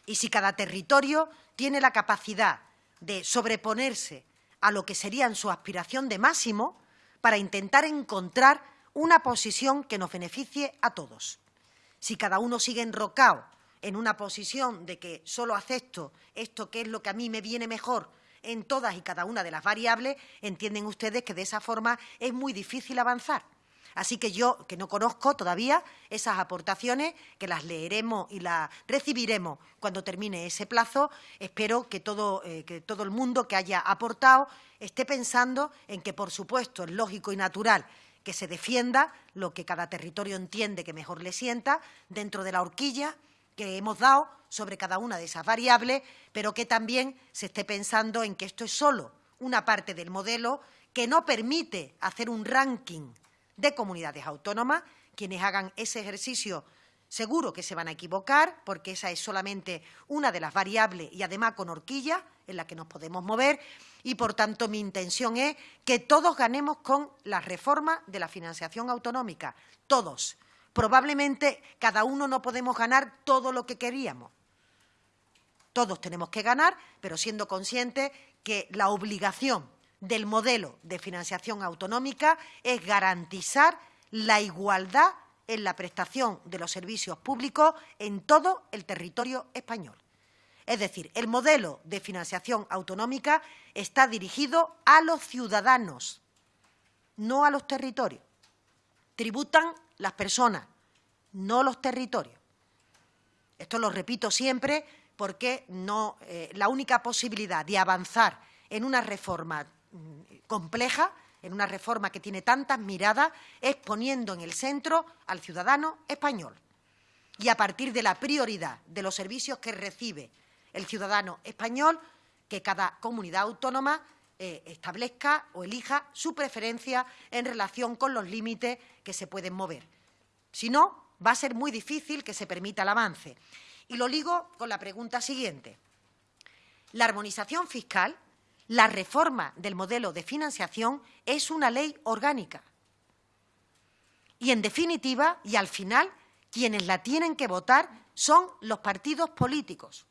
y si cada territorio tiene la capacidad de sobreponerse a lo que sería su aspiración de máximo para intentar encontrar una posición que nos beneficie a todos. Si cada uno sigue enrocado en una posición de que solo acepto esto que es lo que a mí me viene mejor en todas y cada una de las variables, entienden ustedes que de esa forma es muy difícil avanzar. Así que yo, que no conozco todavía esas aportaciones, que las leeremos y las recibiremos cuando termine ese plazo, espero que todo, eh, que todo el mundo que haya aportado esté pensando en que, por supuesto, es lógico y natural que se defienda lo que cada territorio entiende que mejor le sienta dentro de la horquilla que hemos dado sobre cada una de esas variables, pero que también se esté pensando en que esto es solo una parte del modelo que no permite hacer un ranking de comunidades autónomas. Quienes hagan ese ejercicio seguro que se van a equivocar, porque esa es solamente una de las variables y además con horquilla en la que nos podemos mover. Y, por tanto, mi intención es que todos ganemos con la reforma de la financiación autonómica. Todos. Probablemente cada uno no podemos ganar todo lo que queríamos. Todos tenemos que ganar, pero siendo conscientes que la obligación del modelo de financiación autonómica es garantizar la igualdad en la prestación de los servicios públicos en todo el territorio español. Es decir, el modelo de financiación autonómica está dirigido a los ciudadanos, no a los territorios. Tributan las personas, no los territorios. Esto lo repito siempre porque no, eh, la única posibilidad de avanzar en una reforma compleja, en una reforma que tiene tantas miradas, es poniendo en el centro al ciudadano español. Y a partir de la prioridad de los servicios que recibe el ciudadano español, que cada comunidad autónoma eh, establezca o elija su preferencia en relación con los límites que se pueden mover. Si no, va a ser muy difícil que se permita el avance. Y lo ligo con la pregunta siguiente. La armonización fiscal la reforma del modelo de financiación es una ley orgánica. Y, en definitiva, y al final, quienes la tienen que votar son los partidos políticos.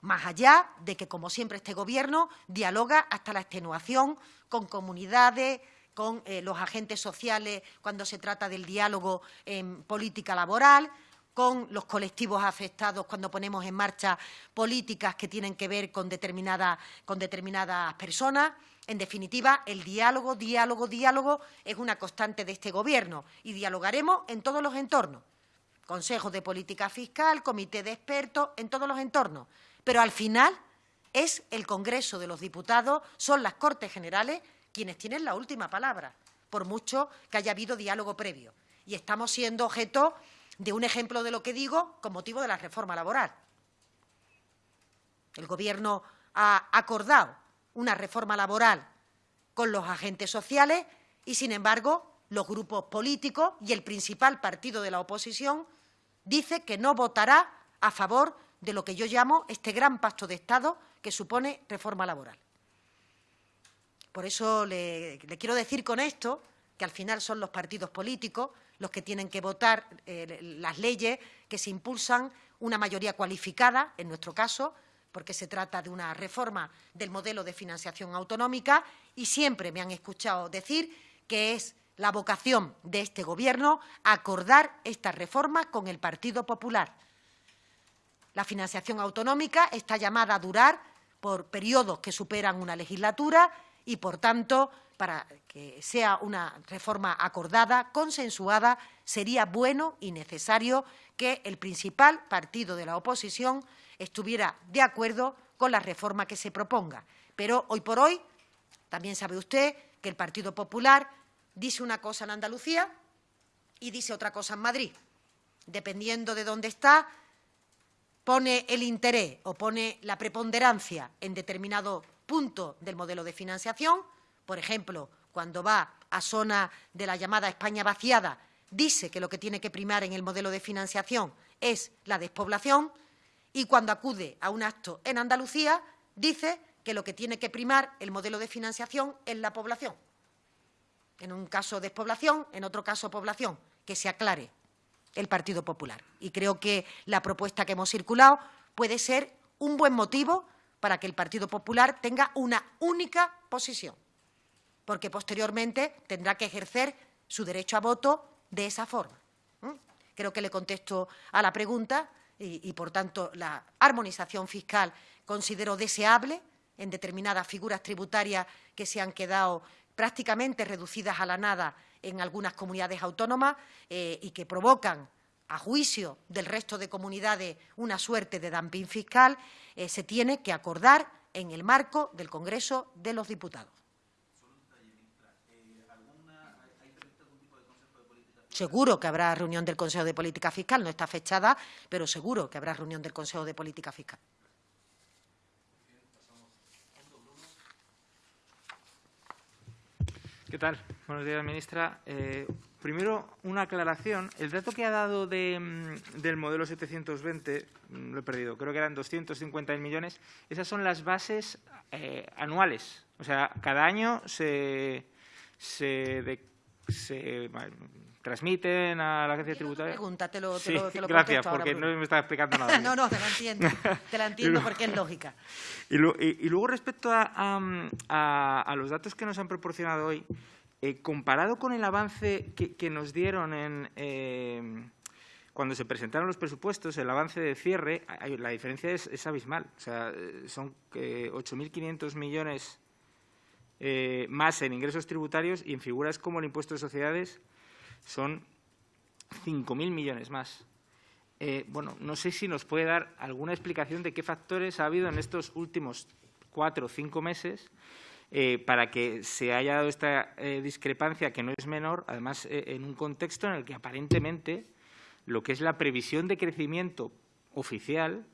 Más allá de que, como siempre, este Gobierno dialoga hasta la extenuación con comunidades, con eh, los agentes sociales cuando se trata del diálogo en política laboral, con los colectivos afectados cuando ponemos en marcha políticas que tienen que ver con, con determinadas personas. En definitiva, el diálogo, diálogo, diálogo es una constante de este Gobierno y dialogaremos en todos los entornos. Consejo de Política Fiscal, Comité de Expertos, en todos los entornos. Pero al final es el Congreso de los Diputados, son las Cortes Generales quienes tienen la última palabra, por mucho que haya habido diálogo previo. Y estamos siendo objeto de un ejemplo de lo que digo con motivo de la reforma laboral. El Gobierno ha acordado una reforma laboral con los agentes sociales y, sin embargo, los grupos políticos y el principal partido de la oposición dice que no votará a favor de lo que yo llamo este gran pacto de Estado que supone reforma laboral. Por eso le, le quiero decir con esto que al final son los partidos políticos los que tienen que votar eh, las leyes que se impulsan, una mayoría cualificada, en nuestro caso, porque se trata de una reforma del modelo de financiación autonómica y siempre me han escuchado decir que es la vocación de este Gobierno acordar esta reforma con el Partido Popular. La financiación autonómica está llamada a durar por periodos que superan una legislatura y, por tanto, para que sea una reforma acordada, consensuada, sería bueno y necesario que el principal partido de la oposición estuviera de acuerdo con la reforma que se proponga. Pero hoy por hoy, también sabe usted que el Partido Popular dice una cosa en Andalucía y dice otra cosa en Madrid. Dependiendo de dónde está, pone el interés o pone la preponderancia en determinado punto del modelo de financiación. Por ejemplo, cuando va a zona de la llamada España vaciada, dice que lo que tiene que primar en el modelo de financiación es la despoblación y cuando acude a un acto en Andalucía dice que lo que tiene que primar el modelo de financiación es la población. En un caso despoblación, en otro caso población. Que se aclare el Partido Popular. Y creo que la propuesta que hemos circulado puede ser un buen motivo para que el Partido Popular tenga una única posición, porque posteriormente tendrá que ejercer su derecho a voto de esa forma. Creo que le contesto a la pregunta y, por tanto, la armonización fiscal considero deseable en determinadas figuras tributarias que se han quedado prácticamente reducidas a la nada en algunas comunidades autónomas eh, y que provocan, a juicio del resto de comunidades, una suerte de dumping fiscal, eh, se tiene que acordar en el marco del Congreso de los Diputados. Seguro que habrá reunión del Consejo de Política Fiscal, no está fechada, pero seguro que habrá reunión del Consejo de Política Fiscal. ¿Qué tal? Buenos días, ministra. Eh, primero, una aclaración. El dato que ha dado mm, del modelo 720, mm, lo he perdido, creo que eran 250.000 millones. Esas son las bases eh, anuales. O sea, cada año se, se, se transmiten a la agencia tributaria. Pregunta, te lo, sí, Gracias, porque no me está explicando nada. no, no, te la entiendo. te la entiendo porque es lógica. Y, luego, respecto a, los datos que nos han proporcionado hoy, eh, comparado con el avance que, nos dieron en, eh, cuando se presentaron los presupuestos, el avance de cierre, la diferencia es, abismal. O sea, son 8.500 millones eh, más en ingresos tributarios y en figuras como el impuesto de sociedades son 5.000 millones más. Eh, bueno, no sé si nos puede dar alguna explicación de qué factores ha habido en estos últimos cuatro o cinco meses eh, para que se haya dado esta eh, discrepancia, que no es menor, además en un contexto en el que aparentemente lo que es la previsión de crecimiento oficial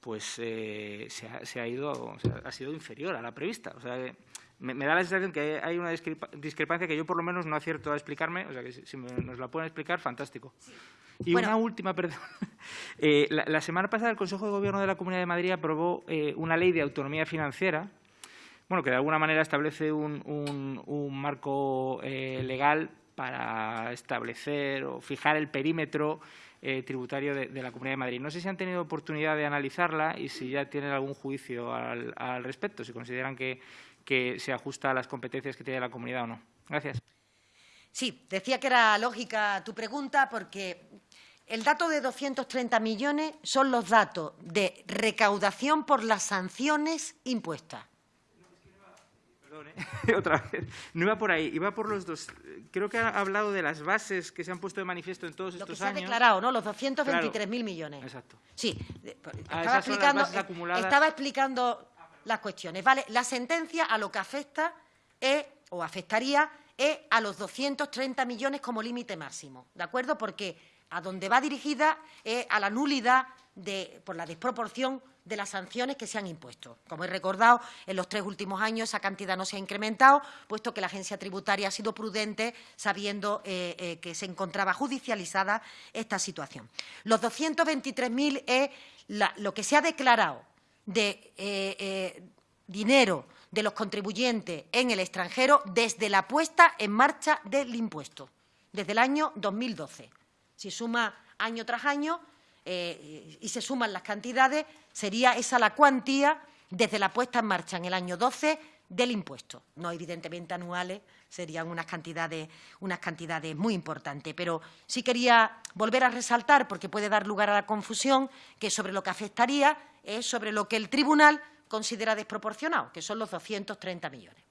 pues se ha, ido, ha sido inferior a la prevista. O sea, me, da la sensación que hay una discrepancia que yo por lo menos no acierto a explicarme, o sea que si, nos la pueden explicar, fantástico. Y una última, perdón. Eh, la, semana pasada el Consejo de Gobierno de la Comunidad de Madrid aprobó eh, una ley de autonomía financiera, bueno, que de alguna manera establece un, marco eh, legal para establecer o fijar el perímetro tributario de, la Comunidad de Madrid. No sé si han tenido oportunidad de analizarla y si ya tienen algún juicio al respecto, si consideran que que se ajusta a las competencias que tiene la comunidad o no. Gracias. Sí, decía que era lógica tu pregunta porque el dato de 230 millones son los datos de recaudación por las sanciones impuestas. Perdón, ¿eh? otra vez. No iba por ahí, iba por los dos. Creo que ha hablado de las bases que se han puesto de manifiesto en todos estos años. Lo que se ha declarado, ¿no? Los 223.000 millones. Exacto. Sí. Ah, estaba, explicando, estaba explicando las cuestiones. ¿vale? La sentencia a lo que afecta es, o afectaría es a los 230 millones como límite máximo, ¿de acuerdo? Porque a donde va dirigida es a la nulidad de, por la desproporción de las sanciones que se han impuesto. Como he recordado, en los tres últimos años esa cantidad no se ha incrementado, puesto que la agencia tributaria ha sido prudente sabiendo eh, eh, que se encontraba judicializada esta situación. Los 223.000 es lo que se ha declarado de eh, dinero de los contribuyentes en el extranjero desde la puesta en marcha del impuesto, desde el año 2012. Si suma año tras año y se suman las cantidades, sería esa la cuantía desde la puesta en marcha en el año 12 del impuesto. No evidentemente anuales, serían unas cantidades, unas cantidades muy importantes. Pero sí quería volver a resaltar, porque puede dar lugar a la confusión, que sobre lo que afectaría es sobre lo que el tribunal considera desproporcionado, que son los 230 millones.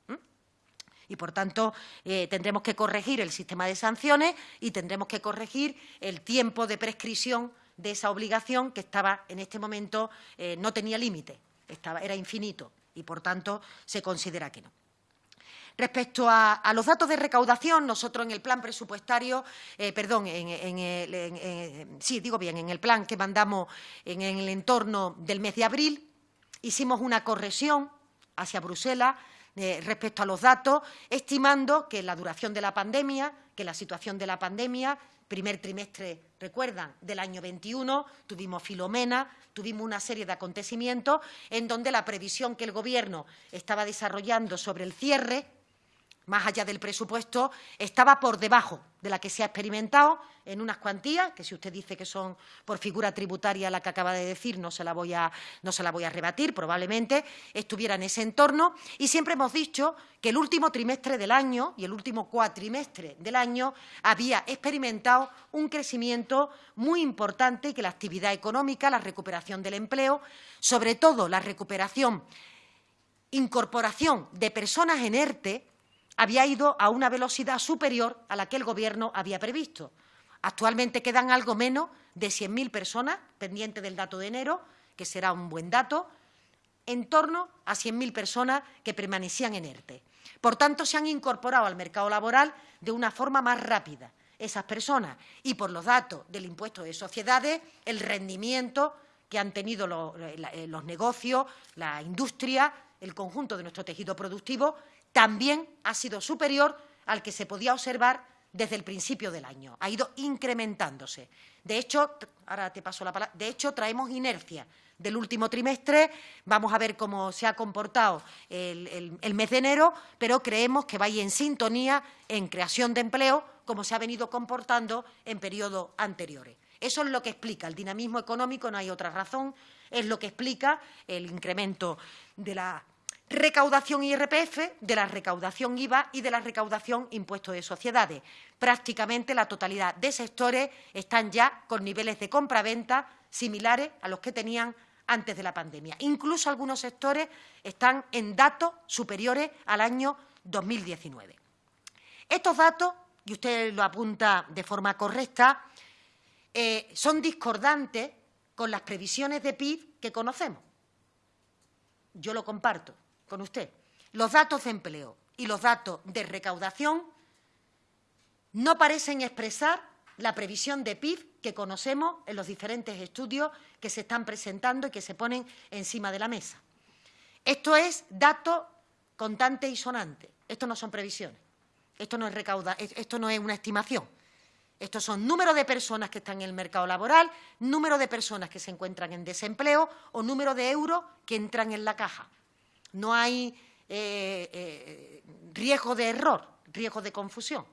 Y, por tanto, eh, tendremos que corregir el sistema de sanciones y tendremos que corregir el tiempo de prescripción de esa obligación que estaba en este momento, eh, no tenía límite, era infinito y, por tanto, se considera que no. Respecto a, los datos de recaudación, nosotros en el plan presupuestario, eh, perdón, en, sí, digo bien, en el plan que mandamos en, el entorno del mes de abril, hicimos una corrección hacia Bruselas eh, respecto a los datos, estimando que la duración de la pandemia, que la situación de la pandemia, primer trimestre, recuerdan, del año 21, tuvimos Filomena, tuvimos una serie de acontecimientos en donde la previsión que el Gobierno estaba desarrollando sobre el cierre más allá del presupuesto, estaba por debajo de la que se ha experimentado en unas cuantías, que si usted dice que son por figura tributaria la que acaba de decir, no se la voy a, no se la voy a rebatir, probablemente estuviera en ese entorno. Y siempre hemos dicho que el último trimestre del año y el último cuatrimestre del año había experimentado un crecimiento muy importante y que la actividad económica, la recuperación del empleo, sobre todo la recuperación, incorporación de personas en ERTE, había ido a una velocidad superior a la que el Gobierno había previsto. Actualmente quedan algo menos de 100.000 personas, pendientes del dato de enero, que será un buen dato, en torno a 100.000 personas que permanecían en ERTE. Por tanto, se han incorporado al mercado laboral de una forma más rápida esas personas y por los datos del impuesto de sociedades, el rendimiento que han tenido los, eh, los negocios, la industria, el conjunto de nuestro tejido productivo también ha sido superior al que se podía observar desde el principio del año. Ha ido incrementándose. De hecho, ahora te paso la palabra, de hecho traemos inercia del último trimestre, vamos a ver cómo se ha comportado el, mes de enero, pero creemos que va a ir en sintonía en creación de empleo como se ha venido comportando en periodos anteriores. Eso es lo que explica el dinamismo económico, no hay otra razón, es lo que explica el incremento de la recaudación IRPF, de la recaudación IVA y de la recaudación impuestos de sociedades. Prácticamente la totalidad de sectores están ya con niveles de compraventa similares a los que tenían antes de la pandemia. Incluso algunos sectores están en datos superiores al año 2019. Estos datos, y usted lo apunta de forma correcta, eh, son discordantes con las previsiones de PIB que conocemos. Yo lo comparto con usted. Los datos de empleo y los datos de recaudación no parecen expresar la previsión de PIB que conocemos en los diferentes estudios que se están presentando y que se ponen encima de la mesa. Esto es dato contante y sonante. Esto no son previsiones. Esto no es recauda, esto no es una estimación. Estos son número de personas que están en el mercado laboral, número de personas que se encuentran en desempleo o número de euros que entran en la caja. No hay eh, eh, riesgo de error, riesgo de confusión.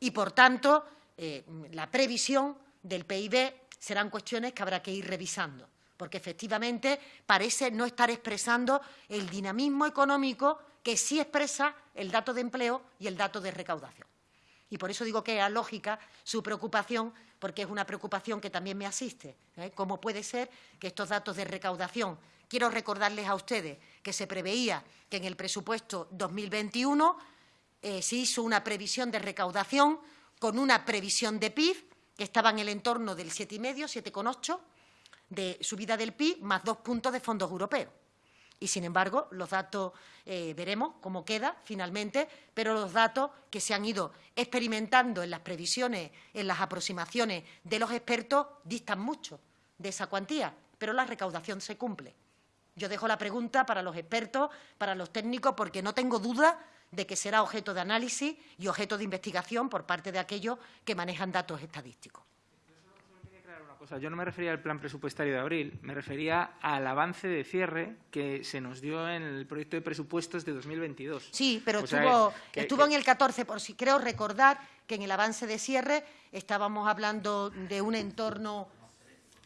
Y, por tanto, eh, la previsión del PIB serán cuestiones que habrá que ir revisando, porque efectivamente parece no estar expresando el dinamismo económico que sí expresa el dato de empleo y el dato de recaudación. Y por eso digo que es lógica su preocupación, porque es una preocupación que también me asiste. ¿Cómo puede ser que estos datos de recaudación Quiero recordarles a ustedes que se preveía que en el presupuesto 2021 eh, se hizo una previsión de recaudación con una previsión de PIB que estaba en el entorno del 7,5, 7,8 de subida del PIB más dos puntos de fondos europeos. Y, sin embargo, los datos, eh, veremos cómo queda finalmente, pero los datos que se han ido experimentando en las previsiones, en las aproximaciones de los expertos, distan mucho de esa cuantía, pero la recaudación se cumple. Yo dejo la pregunta para los expertos, para los técnicos, porque no tengo duda de que será objeto de análisis y objeto de investigación por parte de aquellos que manejan datos estadísticos. Yo no me refería al plan presupuestario de abril, me refería al avance de cierre que se nos dio en el proyecto de presupuestos de 2022. Sí, pero estuvo, estuvo en el 14, por si creo recordar que en el avance de cierre estábamos hablando de un entorno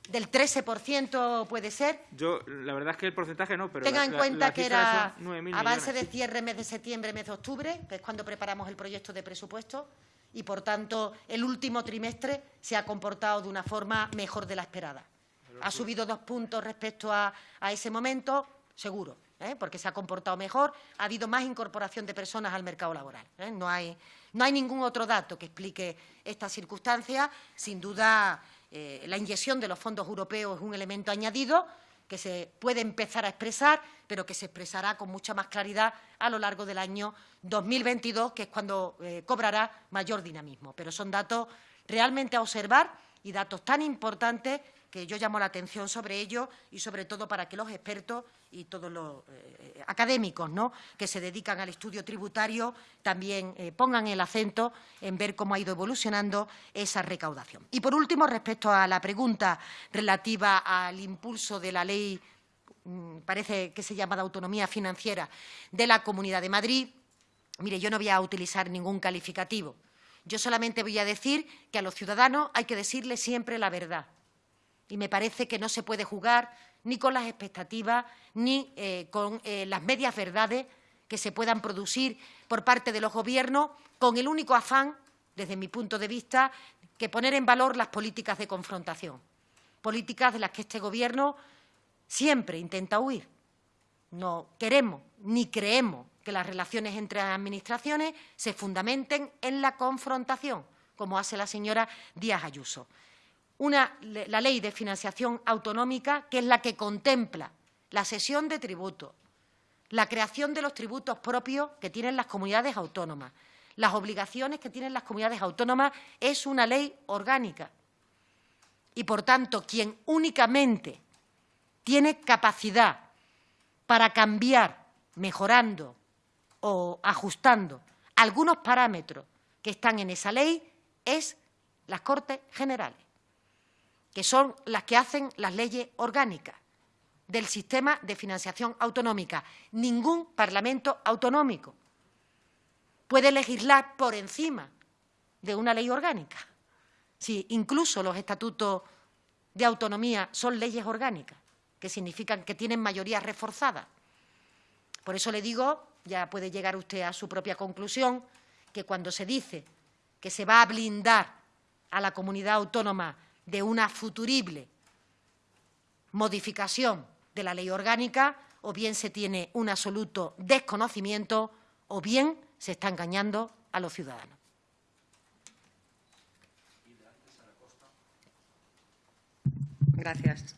del 13% puede ser. Yo, la verdad es que el porcentaje no, pero. Tenga en cuenta que era avance de cierre mes de septiembre, mes de octubre, que es cuando preparamos el proyecto de presupuesto, y por tanto el último trimestre se ha comportado de una forma mejor de la esperada. Ha subido dos puntos respecto a, ese momento, seguro. ¿eh? porque se ha comportado mejor, ha habido más incorporación de personas al mercado laboral. ¿eh? No, hay, no hay ningún otro dato que explique esta circunstancia. Sin duda, eh, la inyección de los fondos europeos es un elemento añadido que se puede empezar a expresar, pero que se expresará con mucha más claridad a lo largo del año 2022, que es cuando cobrará mayor dinamismo. Pero son datos realmente a observar y datos tan importantes que yo llamo la atención sobre ello y sobre todo para que los expertos y todos los eh, académicos ¿no? que se dedican al estudio tributario también eh, pongan el acento en ver cómo ha ido evolucionando esa recaudación. Y por último, respecto a la pregunta relativa al impulso de la ley, mm, parece que se llama de autonomía financiera, de la Comunidad de Madrid, mire, yo no voy a utilizar ningún calificativo. Yo solamente voy a decir que a los ciudadanos hay que decirles siempre la verdad y me parece que no se puede jugar ni con las expectativas ni eh, con eh, las medias verdades que se puedan producir por parte de los gobiernos con el único afán, desde mi punto de vista, que poner en valor las políticas de confrontación, políticas de las que este Gobierno siempre intenta huir. No queremos ni creemos que las relaciones entre administraciones se fundamenten en la confrontación, como hace la señora Díaz Ayuso la ley de financiación autonómica, que es la que contempla la sesión de tributos, la creación de los tributos propios que tienen las comunidades autónomas, las obligaciones que tienen las comunidades autónomas, es una ley orgánica. Y, por tanto, quien únicamente tiene capacidad para cambiar, mejorando o ajustando algunos parámetros que están en esa ley es las Cortes Generales que son las que hacen las leyes orgánicas del sistema de financiación autonómica. Ningún Parlamento autonómico puede legislar por encima de una ley orgánica. Si incluso los estatutos de autonomía son leyes orgánicas, que significan que tienen mayoría reforzada. Por eso le digo, ya puede llegar usted a su propia conclusión, que cuando se dice que se va a blindar a la comunidad autónoma de una futurible modificación de la ley orgánica, o bien se tiene un absoluto desconocimiento, o bien se está engañando a los ciudadanos. Gracias.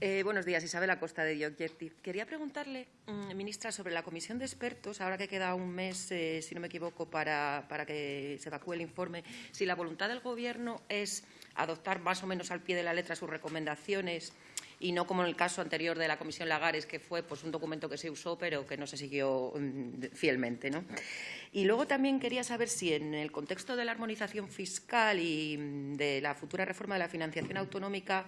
Eh, buenos días, Isabel Acosta de The. Quería preguntarle, mm, ministra, sobre la comisión de expertos, ahora que queda un mes, eh, si no me equivoco, para, para que se evacúe el informe, si la voluntad del Gobierno es adoptar más o menos al pie de la letra sus recomendaciones y no como en el caso anterior de la Comisión Lagares, que fue pues, un documento que se usó pero que no se siguió mm, fielmente. ¿no? Y luego también quería saber si en el contexto de la armonización fiscal y mm, de la futura reforma de la financiación autonómica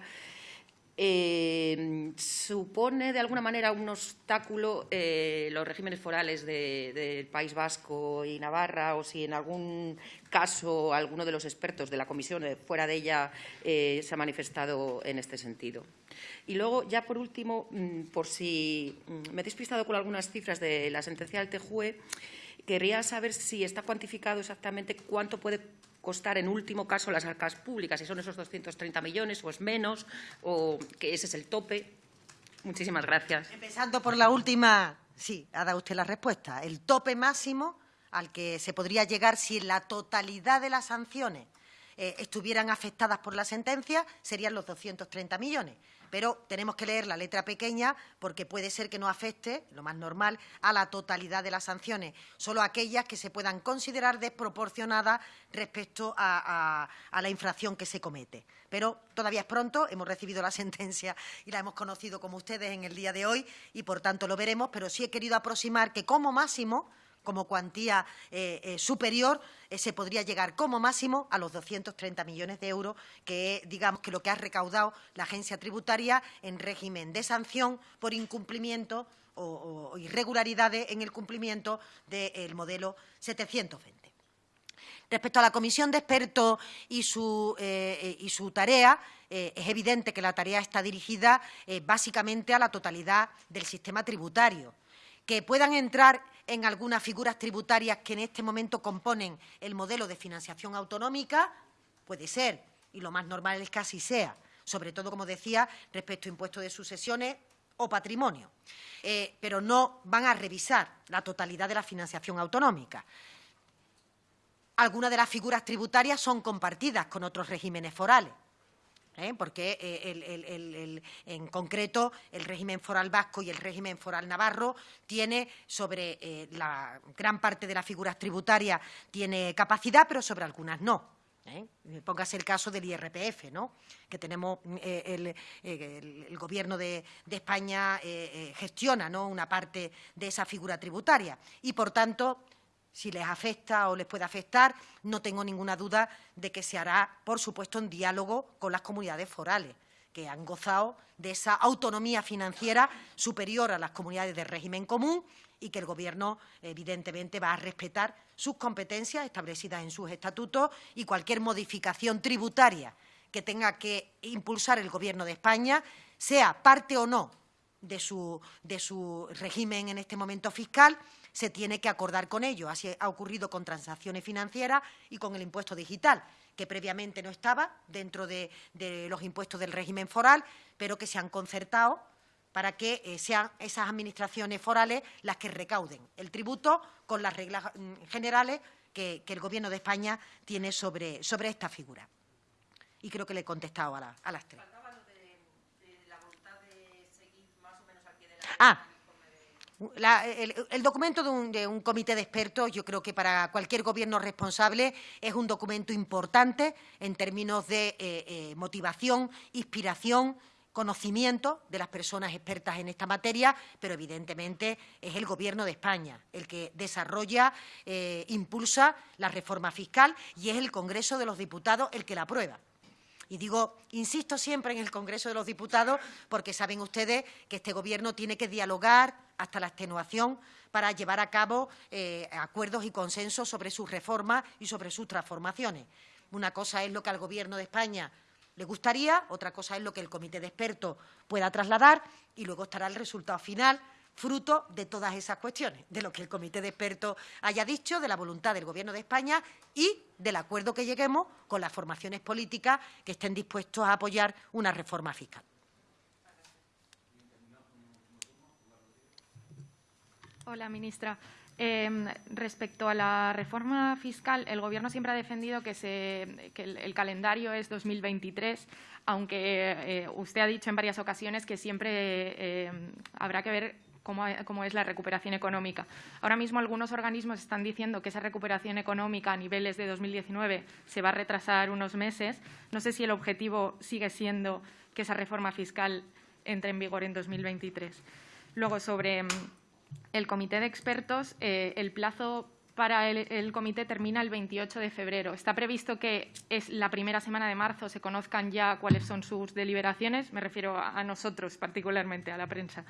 eh, supone de alguna manera un obstáculo eh, los regímenes forales del País Vasco y Navarra o si en algún caso alguno de los expertos de la comisión eh, fuera de ella se ha manifestado en este sentido. Y luego, ya por último, mm, por si mm, me he despistado con algunas cifras de la sentencia del TJUE, querría saber si está cuantificado exactamente cuánto puede costar en último caso las arcas públicas, si son esos 230 millones o es menos, o que ese es el tope. Muchísimas gracias. Empezando por la última, sí, ha dado usted la respuesta. El tope máximo al que se podría llegar si la totalidad de las sanciones eh, estuvieran afectadas por la sentencia serían los 230 millones pero tenemos que leer la letra pequeña porque puede ser que no afecte, lo más normal, a la totalidad de las sanciones, solo aquellas que se puedan considerar desproporcionadas respecto a, la infracción que se comete. Pero todavía es pronto, hemos recibido la sentencia y la hemos conocido como ustedes en el día de hoy y, por tanto, lo veremos, pero sí he querido aproximar que como máximo como cuantía eh, eh, superior, eh, se podría llegar como máximo a los 230 millones de euros, que digamos que lo que ha recaudado la agencia tributaria en régimen de sanción por incumplimiento o, irregularidades en el cumplimiento del modelo 720. Respecto a la comisión de expertos y su, y su tarea, es evidente que la tarea está dirigida básicamente a la totalidad del sistema tributario. Que puedan entrar en algunas figuras tributarias que en este momento componen el modelo de financiación autonómica, puede ser, y lo más normal es que así sea, sobre todo, como decía, respecto a impuestos de sucesiones, o patrimonio. Eh, pero no van a revisar la totalidad de la financiación autonómica. Algunas de las figuras tributarias son compartidas con otros regímenes forales. ¿Eh? porque eh, en concreto el régimen foral vasco y el régimen foral navarro tiene sobre eh, la gran parte de las figuras tributarias tiene capacidad, pero sobre algunas no. Póngase el caso del IRPF, ¿no? que tenemos el, Gobierno de, España gestiona ¿no? una parte de esa figura tributaria y, por tanto, si les afecta o les puede afectar, no tengo ninguna duda de que se hará, por supuesto, en diálogo con las comunidades forales, que han gozado de esa autonomía financiera superior a las comunidades de régimen común y que el Gobierno, evidentemente, va a respetar sus competencias establecidas en sus estatutos y cualquier modificación tributaria que tenga que impulsar el Gobierno de España, sea parte o no de su, de su régimen en este momento fiscal, se tiene que acordar con ellos. Así ha ocurrido con transacciones financieras y con el impuesto digital, que previamente no estaba dentro de, los impuestos del régimen foral, pero que se han concertado para que eh, sean esas administraciones forales las que recauden el tributo con las reglas mm, generales que, el Gobierno de España tiene sobre, esta figura. Y creo que le he contestado a, las tres. Ah, el, documento de un, comité de expertos, yo creo que para cualquier gobierno responsable es un documento importante en términos de eh, eh, motivación, inspiración, conocimiento de las personas expertas en esta materia, pero evidentemente es el Gobierno de España el que desarrolla, eh, impulsa la reforma fiscal y es el Congreso de los Diputados el que la aprueba. Y digo, insisto siempre en el Congreso de los Diputados porque saben ustedes que este Gobierno tiene que dialogar hasta la extenuación para llevar a cabo eh, acuerdos y consensos sobre sus reformas y sobre sus transformaciones. Una cosa es lo que al Gobierno de España le gustaría, otra cosa es lo que el comité de expertos pueda trasladar y luego estará el resultado final fruto de todas esas cuestiones, de lo que el comité de expertos haya dicho, de la voluntad del Gobierno de España y del acuerdo que lleguemos con las formaciones políticas que estén dispuestos a apoyar una reforma fiscal. Hola, ministra. Em, respecto a la reforma fiscal, el Gobierno siempre ha defendido que, el, calendario es 2023, aunque eh, usted ha dicho en varias ocasiones que siempre em, habrá que ver cómo, es la recuperación económica. Ahora mismo algunos organismos están diciendo que esa recuperación económica a niveles de 2019 se va a retrasar unos meses. No sé si el objetivo sigue siendo que esa reforma fiscal entre en vigor en 2023. Luego, sobre mm, el comité de expertos, eh, el plazo para el, comité termina el 28 de febrero. Está previsto que es la primera semana de marzo se conozcan ya cuáles son sus deliberaciones. Me refiero a nosotros particularmente, a la prensa.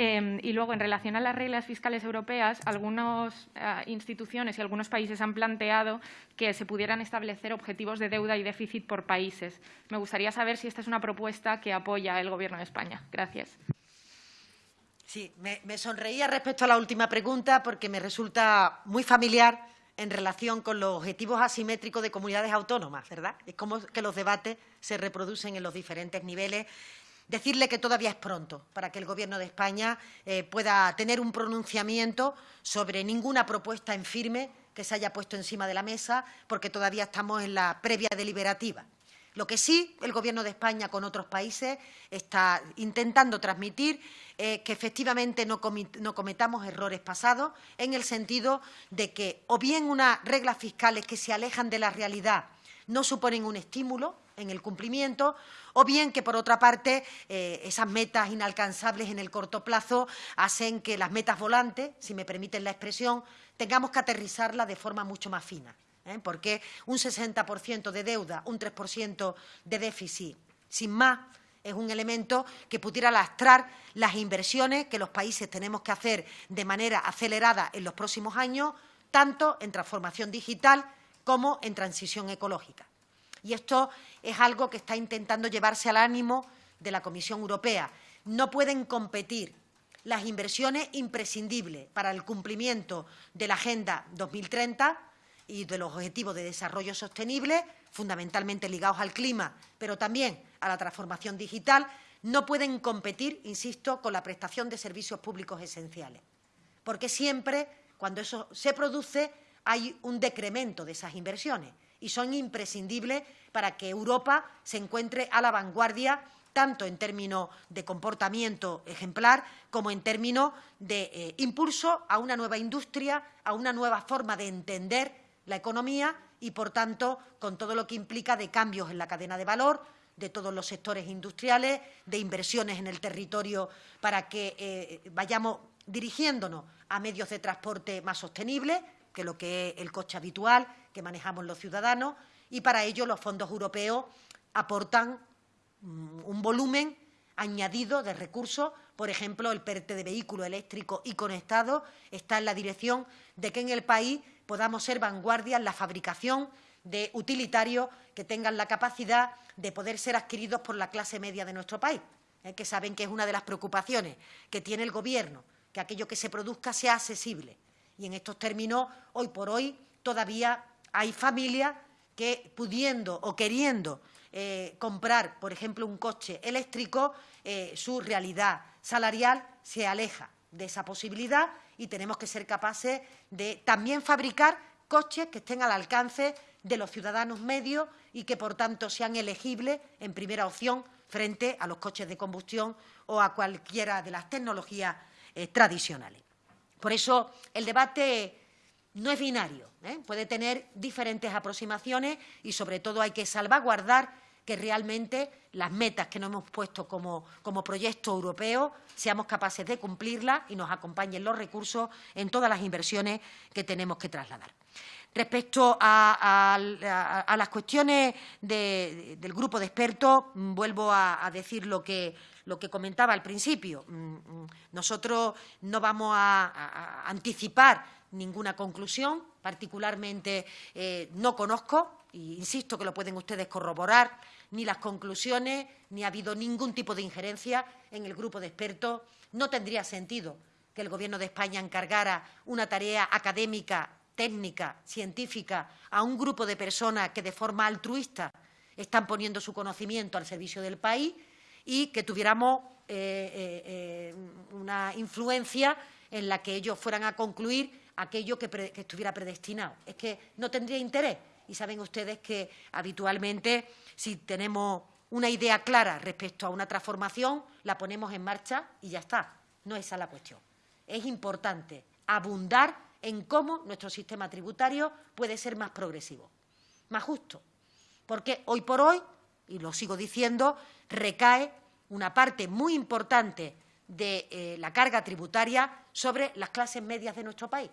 Em, y luego, en relación a las reglas fiscales europeas, algunas eh, instituciones y algunos países han planteado que se pudieran establecer objetivos de deuda y déficit por países. Me gustaría saber si esta es una propuesta que apoya el Gobierno de España. Gracias. Sí, me, me sonreía respecto a la última pregunta porque me resulta muy familiar en relación con los objetivos asimétricos de comunidades autónomas, ¿verdad? Es como que los debates se reproducen en los diferentes niveles decirle que todavía es pronto para que el Gobierno de España eh, pueda tener un pronunciamiento sobre ninguna propuesta en firme que se haya puesto encima de la mesa, porque todavía estamos en la previa deliberativa. Lo que sí el Gobierno de España con otros países está intentando transmitir es que efectivamente no, cometamos errores pasados en el sentido de que o bien unas reglas fiscales que se alejan de la realidad no suponen un estímulo en el cumplimiento, o bien que, por otra parte, eh, esas metas inalcanzables en el corto plazo hacen que las metas volantes, si me permiten la expresión, tengamos que aterrizarlas de forma mucho más fina. ¿Eh? Porque un 60% de deuda, un 3% de déficit, sin más, es un elemento que pudiera lastrar las inversiones que los países tenemos que hacer de manera acelerada en los próximos años, tanto en transformación digital como en transición ecológica. Y esto es algo que está intentando llevarse al ánimo de la Comisión Europea. No pueden competir las inversiones imprescindibles para el cumplimiento de la Agenda 2030 y de los Objetivos de Desarrollo Sostenible, fundamentalmente ligados al clima, pero también a la transformación digital, no pueden competir, insisto, con la prestación de servicios públicos esenciales, porque siempre, cuando eso se produce, hay un decremento de esas inversiones y son imprescindibles para que Europa se encuentre a la vanguardia tanto en términos de comportamiento ejemplar como en términos de eh, impulso a una nueva industria, a una nueva forma de entender la economía y, por tanto, con todo lo que implica de cambios en la cadena de valor, de todos los sectores industriales, de inversiones en el territorio para que eh, vayamos dirigiéndonos a medios de transporte más sostenibles, que lo que es el coche habitual que manejamos los ciudadanos, y para ello los fondos europeos aportan mm, un volumen añadido de recursos. Por ejemplo, el PERTE de vehículo eléctrico y conectado está en la dirección de que en el país podamos ser vanguardia en la fabricación de utilitarios que tengan la capacidad de poder ser adquiridos por la clase media de nuestro país, ¿eh? que saben que es una de las preocupaciones que tiene el Gobierno, que aquello que se produzca sea accesible. Y en estos términos, hoy por hoy, todavía hay familias que, pudiendo o queriendo eh, comprar, por ejemplo, un coche eléctrico, eh, su realidad salarial se aleja de esa posibilidad y tenemos que ser capaces de también fabricar coches que estén al alcance de los ciudadanos medios y que, por tanto, sean elegibles en primera opción frente a los coches de combustión o a cualquiera de las tecnologías eh, tradicionales. Por eso, el debate no es binario, ¿eh? puede tener diferentes aproximaciones y, sobre todo, hay que salvaguardar que realmente las metas que nos hemos puesto como, como, proyecto europeo seamos capaces de cumplirlas y nos acompañen los recursos en todas las inversiones que tenemos que trasladar. Respecto a, las cuestiones del grupo de expertos, vuelvo a, decir lo que, lo que comentaba al principio. Mm, mm, nosotros no vamos a, anticipar ninguna conclusión, particularmente eh, no conozco, e insisto que lo pueden ustedes corroborar, ni las conclusiones, ni ha habido ningún tipo de injerencia en el grupo de expertos. No tendría sentido que el Gobierno de España encargara una tarea académica técnica, científica, a un grupo de personas que de forma altruista están poniendo su conocimiento al servicio del país y que tuviéramos eh, eh, una influencia en la que ellos fueran a concluir aquello que, estuviera predestinado. Es que no tendría interés. Y saben ustedes que habitualmente, si tenemos una idea clara respecto a una transformación, la ponemos en marcha y ya está. No es esa la cuestión. Es importante abundar en cómo nuestro sistema tributario puede ser más progresivo, más justo. Porque hoy por hoy, y lo sigo diciendo, recae una parte muy importante de eh, la carga tributaria sobre las clases medias de nuestro país.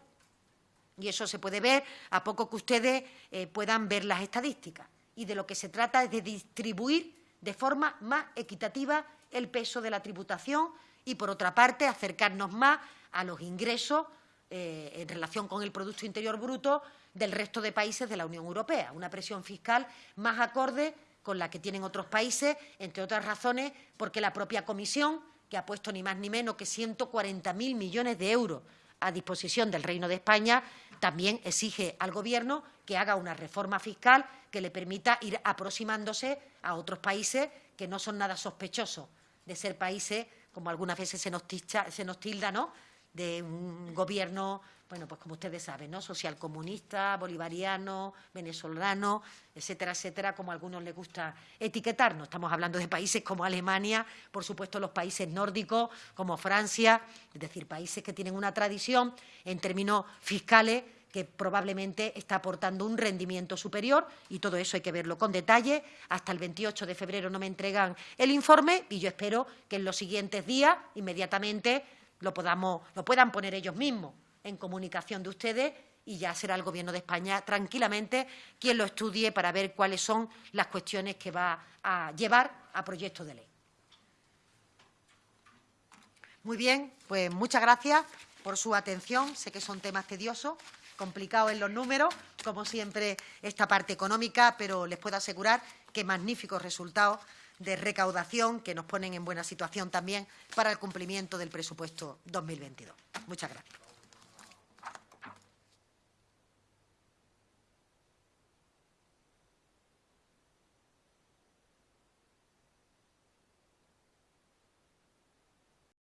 Y eso se puede ver a poco que ustedes eh, puedan ver las estadísticas. Y de lo que se trata es de distribuir de forma más equitativa el peso de la tributación y, por otra parte, acercarnos más a los ingresos eh, en relación con el Producto Interior Bruto del resto de países de la Unión Europea, una presión fiscal más acorde con la que tienen otros países, entre otras razones porque la propia Comisión, que ha puesto ni más ni menos que 140.000 millones de euros a disposición del Reino de España, también exige al Gobierno que haga una reforma fiscal que le permita ir aproximándose a otros países que no son nada sospechosos de ser países, como algunas veces se nos, tilda, ¿no?, de un gobierno, bueno, pues como ustedes saben, ¿no? Socialcomunista, bolivariano, venezolano, etcétera, etcétera, como a algunos les gusta etiquetarnos. Estamos hablando de países como Alemania, por supuesto los países nórdicos, como Francia, es decir, países que tienen una tradición en términos fiscales que probablemente está aportando un rendimiento superior y todo eso hay que verlo con detalle. Hasta el 28 de febrero no me entregan el informe y yo espero que en los siguientes días, inmediatamente, lo, podamos, lo puedan poner ellos mismos en comunicación de ustedes y ya será el Gobierno de España tranquilamente quien lo estudie para ver cuáles son las cuestiones que va a llevar a proyecto de ley. Muy bien, pues muchas gracias por su atención. Sé que son temas tediosos, complicados en los números, como siempre esta parte económica, pero les puedo asegurar que magníficos resultados de recaudación que nos ponen en buena situación también para el cumplimiento del presupuesto 2022. Muchas gracias.